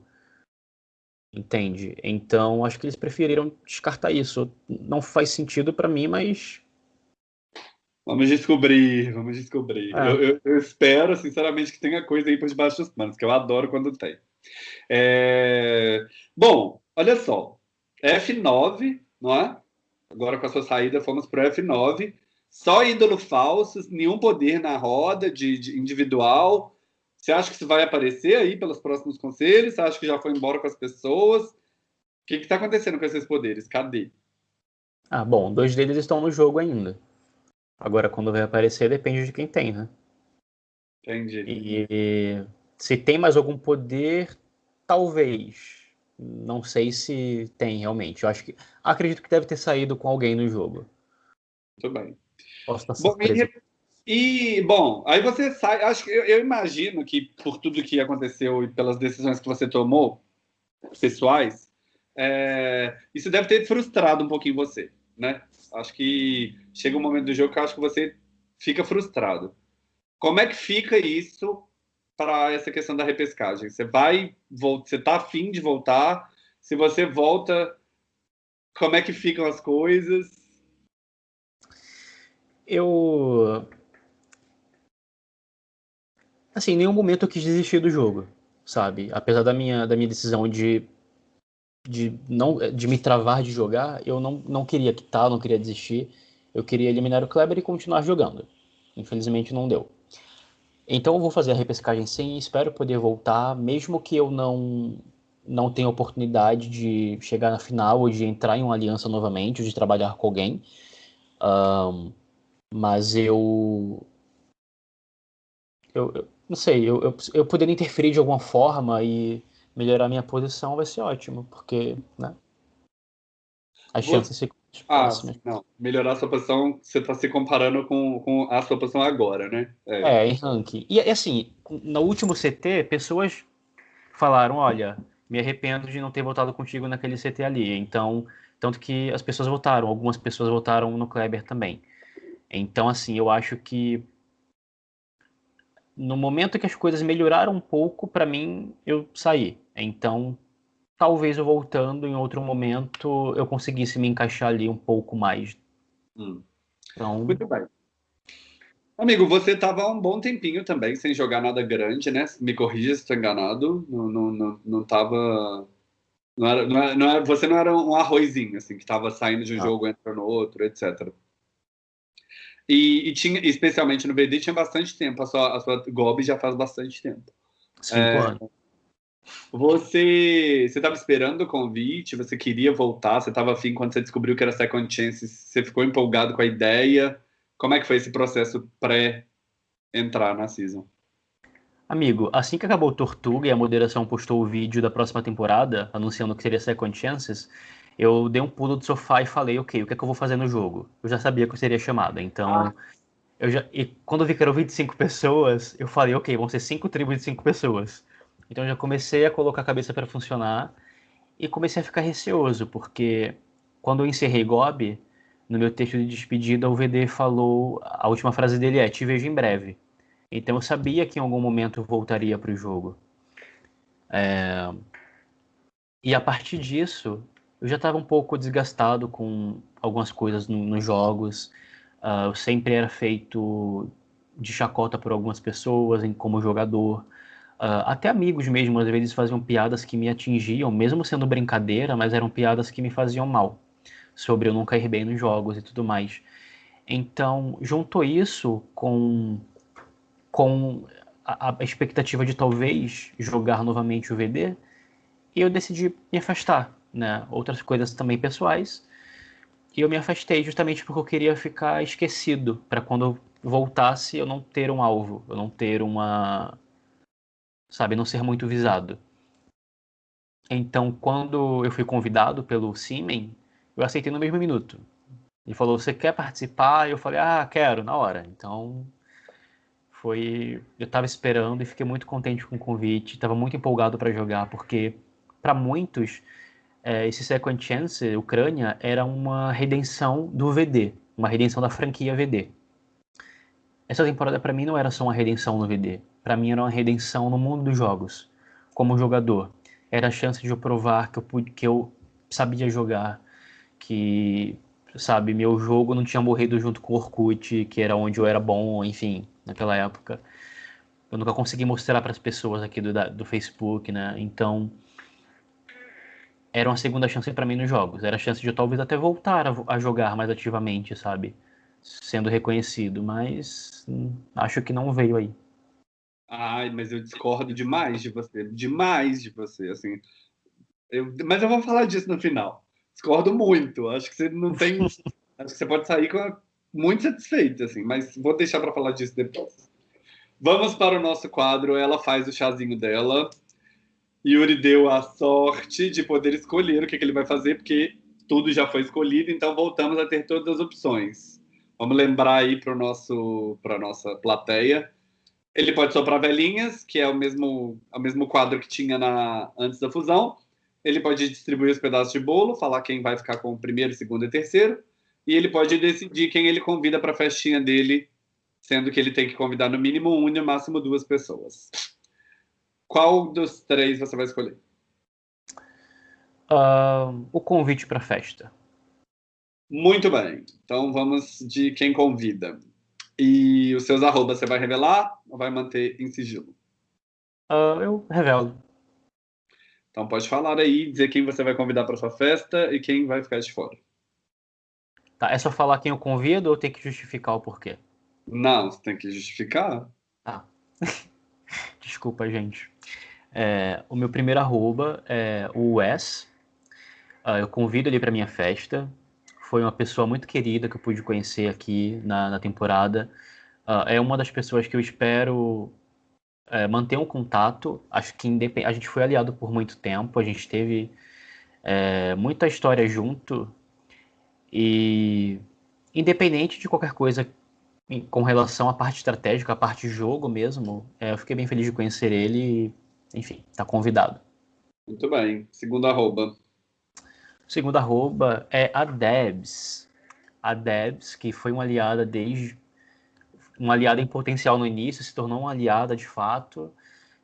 Entende? Então acho que eles preferiram descartar isso. Não faz sentido para mim, mas. Vamos descobrir, vamos descobrir. É. Eu, eu, eu, espero, sinceramente, que tenha coisa aí por debaixo dos panos, que eu adoro quando tem. É... Bom, olha só. F9, não é? Agora com a sua saída fomos para o F9. Só ídolo falsos, nenhum poder na roda de, de, individual. Você acha que isso vai aparecer aí pelos próximos conselhos? Você acha que já foi embora com as pessoas? O que está acontecendo com esses poderes? Cadê? Ah, bom, dois deles estão no jogo ainda. Agora, quando vai aparecer, depende de quem tem, né? Entendi. E se tem mais algum poder, talvez. Não sei se tem realmente. Eu acho que. Acredito que deve ter saído com alguém no jogo. Muito bem. Posso estar bom, e, e, bom, aí você sai. Acho que eu, eu, imagino que por tudo que aconteceu e pelas decisões que você tomou, pessoais, é, isso deve ter frustrado um pouquinho você, né? Acho que chega um momento do jogo que acho que você fica frustrado. Como é que fica isso para essa questão da repescagem? Você vai, você está afim de voltar? Se você volta, como é que ficam as coisas? Eu. Assim, em nenhum momento eu quis desistir do jogo, sabe? Apesar da minha, da minha decisão de, de, não, de me travar de jogar, eu não, não queria quitar, não queria desistir. Eu queria eliminar o Kleber e continuar jogando. Infelizmente não deu. Então eu vou fazer a repescagem sim e espero poder voltar, mesmo que eu não não tenha oportunidade de chegar na final ou de entrar em uma aliança novamente, ou de trabalhar com alguém. Um, mas eu, eu, eu não sei, eu, eu, eu poder interferir de alguma forma e melhorar minha posição vai ser ótimo, porque né, as chances ficam ah, não. Melhorar a sua posição, você está se comparando com, com a sua posição agora, né? É, é em ranking. E assim, no último CT, pessoas falaram: olha, me arrependo de não ter votado contigo naquele CT ali. Então, tanto que as pessoas votaram, algumas pessoas votaram no Kleber também. Então, assim, eu acho que no momento que as coisas melhoraram um pouco, para mim, eu saí. Então, talvez eu voltando em outro momento eu conseguisse me encaixar ali um pouco mais. Hum. Então... Muito bem. Amigo, você estava um bom tempinho também sem jogar nada grande, né? Me corrija se estou enganado. Não, não, não, não tava. Não era, não era, não era, você não era um arrozinho, assim, que estava saindo de um ah. jogo, entrando no outro, etc. E, e, tinha, especialmente no BD, tinha bastante tempo. A sua, a sua Gob já faz bastante tempo. Cinco é, anos. Você estava esperando o convite, você queria voltar, você estava afim quando você descobriu que era Second Chance, você ficou empolgado com a ideia. Como é que foi esse processo pré entrar na season? Amigo, assim que acabou o Tortuga e a moderação postou o vídeo da próxima temporada, anunciando que seria Second Chances, eu dei um pulo do sofá e falei, ok, o que é que eu vou fazer no jogo? Eu já sabia que eu seria chamado, então... Ah. Eu já, e quando eu vi que eram 25 pessoas, eu falei, ok, vão ser cinco tribos de cinco pessoas. Então eu já comecei a colocar a cabeça para funcionar e comecei a ficar receoso, porque quando eu encerrei Gob, no meu texto de despedida, o VD falou, a última frase dele é, te vejo em breve. Então eu sabia que em algum momento eu voltaria para o jogo. É... E a partir disso, eu já estava um pouco desgastado com algumas coisas no, nos jogos. Uh, eu sempre era feito de chacota por algumas pessoas em, como jogador. Uh, até amigos mesmo, às vezes faziam piadas que me atingiam, mesmo sendo brincadeira, mas eram piadas que me faziam mal, sobre eu nunca ir bem nos jogos e tudo mais. Então, juntou isso com, com a, a expectativa de talvez jogar novamente o VD, eu decidi me afastar, né? Outras coisas também pessoais, e eu me afastei justamente porque eu queria ficar esquecido, para quando eu voltasse eu não ter um alvo, eu não ter uma. Sabe, não ser muito visado. Então, quando eu fui convidado pelo Simen, eu aceitei no mesmo minuto. Ele falou: Você quer participar? Eu falei: Ah, quero, na hora. Então, foi. Eu estava esperando e fiquei muito contente com o convite, estava muito empolgado para jogar, porque para muitos é, esse Second Chance, Ucrânia, era uma redenção do VD, uma redenção da franquia VD. Essa temporada para mim não era só uma redenção no VD, para mim era uma redenção no mundo dos jogos, como jogador. Era a chance de eu provar que eu, pude, que eu sabia jogar, que, sabe, meu jogo não tinha morrido junto com o Orkut, que era onde eu era bom, enfim, naquela época. Eu nunca consegui mostrar para as pessoas aqui do, do Facebook, né? Então, era uma segunda chance para mim nos jogos. Era a chance de eu talvez até voltar a, a, jogar mais ativamente, sabe? Sendo reconhecido, mas hum, acho que não veio aí. Ai, mas eu discordo demais de você, demais de você, assim. Eu, mas eu vou falar disso no final. Discordo muito. Acho que você não tem. acho que você pode sair com muito satisfeito, assim, mas vou deixar para falar disso depois. Vamos para o nosso quadro. Ela faz o chazinho dela. Yuri deu a sorte de poder escolher o que, que ele vai fazer, porque tudo já foi escolhido, então voltamos a ter todas as opções. Vamos lembrar aí para para nossa plateia. Ele pode soprar velhinhas, que é o mesmo é o mesmo quadro que tinha na antes da fusão. Ele pode distribuir os pedaços de bolo, falar quem vai ficar com o primeiro, segundo e terceiro, e ele pode decidir quem ele convida para a festinha dele, sendo que ele tem que convidar no mínimo um e no máximo duas pessoas. Qual dos três você vai escolher? Uh, o convite para a festa. Muito bem. Então vamos de quem convida. E os seus arrobas você vai revelar ou vai manter em sigilo? Uh, eu revelo. Então pode falar aí, dizer quem você vai convidar para sua festa e quem vai ficar de fora. Tá, é só falar quem eu convido ou tem que justificar o porquê? Não, você tem que justificar. Tá. Desculpa, gente. É, o meu primeiro arroba é o Wes. Uh, eu convido ele para minha festa. Foi uma pessoa muito querida que eu pude conhecer aqui na, na temporada. Uh, é uma das pessoas que eu espero é, manter um contato. Acho que a gente foi aliado por muito tempo. A gente teve é, muita história junto. E independente de qualquer coisa com relação à parte estratégica, à parte jogo mesmo, é, eu fiquei bem feliz de conhecer ele enfim, está convidado. Muito bem. Segundo arroba. Segundo arroba é a Debs. A Debs, que foi uma aliada desde. Uma aliada em potencial no início, se tornou uma aliada de fato,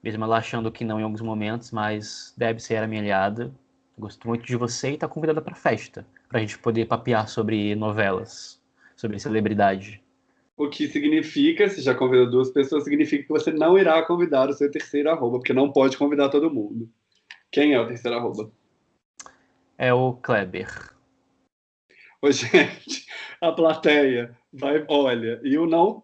mesmo ela achando que não em alguns momentos, mas Debs era minha aliada. Gosto muito de você e está convidada para festa, para a gente poder papear sobre novelas, sobre celebridade. O que significa, se já convidou duas pessoas, significa que você não irá convidar o seu terceiro arroba, porque não pode convidar todo mundo. Quem é o terceiro arroba? É o Kleber. Ô, gente, a plateia vai, olha, eu não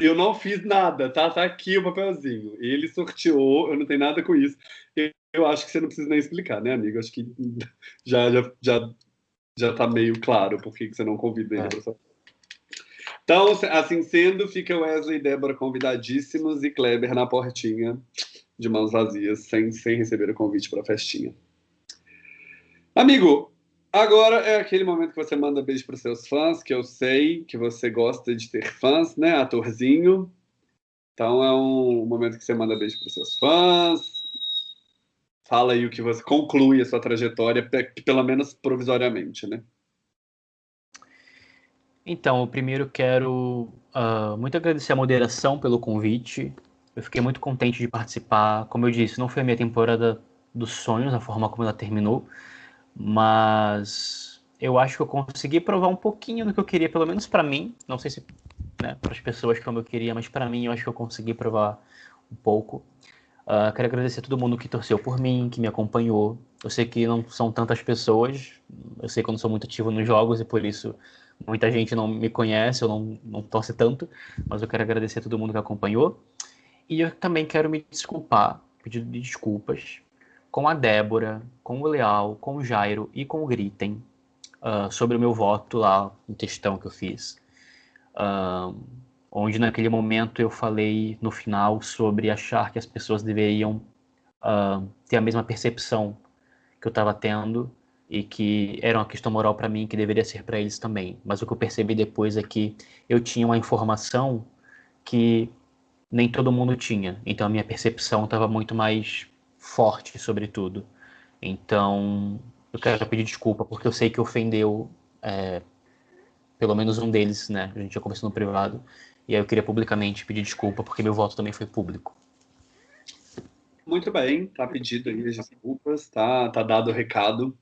eu não fiz nada, tá? Tá aqui o papelzinho. Ele sorteou, eu não tenho nada com isso. Eu, eu acho que você não precisa nem explicar, né, amigo? Acho que já já já, já tá meio claro por que você não convida ele é. para Então, assim sendo, fica Wesley e Débora convidadíssimos e Kleber na portinha, de mãos vazias, sem, sem receber o convite para a festinha. Amigo, agora é aquele momento que você manda beijo para seus fãs, que eu sei que você gosta de ter fãs, né, atorzinho? Então é um momento que você manda beijo para seus fãs. Fala aí o que você conclui a sua trajetória, pelo menos provisoriamente, né? Então, eu primeiro quero uh, muito agradecer a moderação pelo convite. Eu fiquei muito contente de participar. Como eu disse, não foi a minha temporada dos sonhos, a forma como ela terminou, mas eu acho que eu consegui provar um pouquinho do que eu queria, pelo menos para mim. Não sei se né, para as pessoas como eu queria, mas para mim eu acho que eu consegui provar um pouco. Uh, quero agradecer a todo mundo que torceu por mim, que me acompanhou. Eu sei que não são tantas pessoas, eu sei que eu não sou muito ativo nos jogos e por isso Muita gente não me conhece, eu não, não torce tanto, mas eu quero agradecer a todo mundo que acompanhou. E eu também quero me desculpar, pedir desculpas com a Débora, com o Leal, com o Jairo e com o Gritem uh, sobre o meu voto lá, no textão que eu fiz. Uh, onde naquele momento eu falei no final sobre achar que as pessoas deveriam uh, ter a mesma percepção que eu estava tendo e que era uma questão moral para mim que deveria ser para eles também. Mas o que eu percebi depois é que eu tinha uma informação que nem todo mundo tinha. Então a minha percepção estava muito mais forte sobre tudo. Então eu quero pedir desculpa porque eu sei que ofendeu é, pelo menos um deles, né? A gente já conversou no privado. E aí eu queria publicamente pedir desculpa porque meu voto também foi público. Muito bem, tá pedido aí as desculpas, tá, tá dado o recado.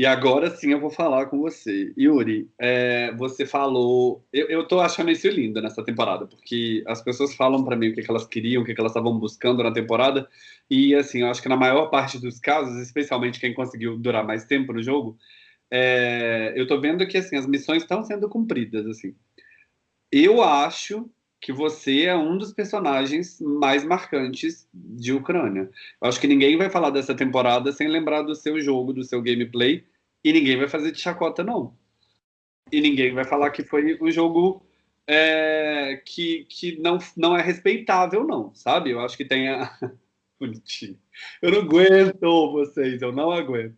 E agora sim eu vou falar com você. Yuri, é, você falou. Eu, eu tô achando isso lindo nessa temporada, porque as pessoas falam para mim o que, que, elas queriam, o que, que elas estavam buscando na temporada. E assim, eu acho que na maior parte dos casos, especialmente quem conseguiu durar mais tempo no jogo, é, eu tô vendo que assim, as missões estão sendo cumpridas. assim. Eu acho que você é um dos personagens mais marcantes de Ucrânia. Eu acho que ninguém vai falar dessa temporada sem lembrar do seu jogo, do seu gameplay, e ninguém vai fazer de chacota, não. E ninguém vai falar que foi um jogo é, que, que não, não é respeitável, não, sabe? Eu acho que tem a. Bonitinho. Eu não aguento vocês, eu não aguento.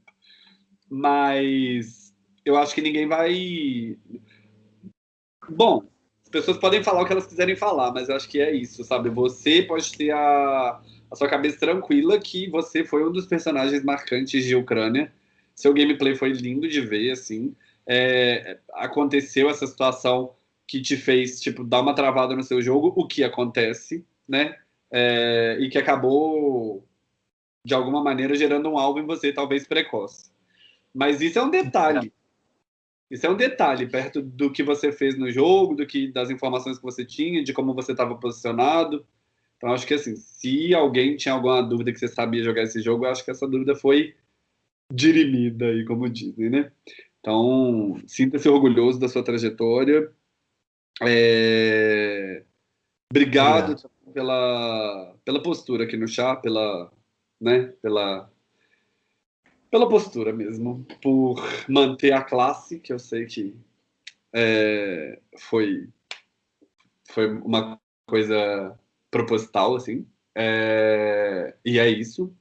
Mas eu acho que ninguém vai. Bom, as pessoas podem falar o que elas quiserem falar, mas eu acho que é isso, sabe? Você pode ter a, a sua cabeça tranquila que você foi um dos personagens marcantes de Ucrânia seu gameplay foi lindo de ver, assim. É, aconteceu essa situação que te fez, tipo, dar uma travada no seu jogo, o que acontece, né? É, e que acabou, de alguma maneira, gerando um alvo em você, talvez precoce. Mas isso é um detalhe. Isso é um detalhe perto do que você fez no jogo, do que das informações que você tinha, de como você estava posicionado. Então, acho que assim, se alguém tinha alguma dúvida que você sabia jogar esse jogo, eu acho que essa dúvida foi dirimida, aí, como dizem, né? Então, sinta-se orgulhoso da sua trajetória. É... Obrigado, Obrigado, pela, pela postura aqui no chá, pela, né, pela, pela postura mesmo, por manter a classe, que eu sei que é, foi, foi uma coisa proposital, assim. É, e é isso.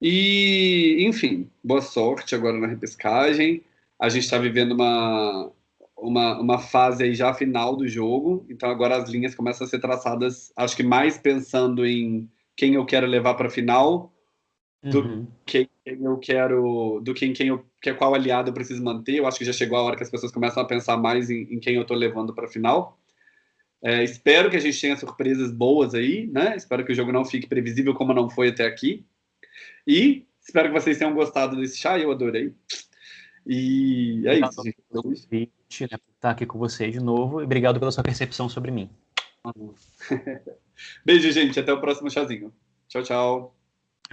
E, enfim, boa sorte agora na repescagem. A gente está vivendo uma, uma, uma fase aí já final do jogo, então agora as linhas começam a ser traçadas, acho que mais pensando em quem eu quero levar para a final do uhum. que quem eu quero, do que em quem eu que qual aliado eu preciso manter. Eu acho que já chegou a hora que as pessoas começam a pensar mais em, em quem eu estou levando para a final. É, espero que a gente tenha surpresas boas aí, né? Espero que o jogo não fique previsível como não foi até aqui. E espero que vocês tenham gostado desse chá, eu adorei. E é isso, Pelo convite, né, por estar aqui com vocês de novo e obrigado pela sua percepção sobre mim. Beijo, gente. Até o próximo chazinho. Tchau, tchau.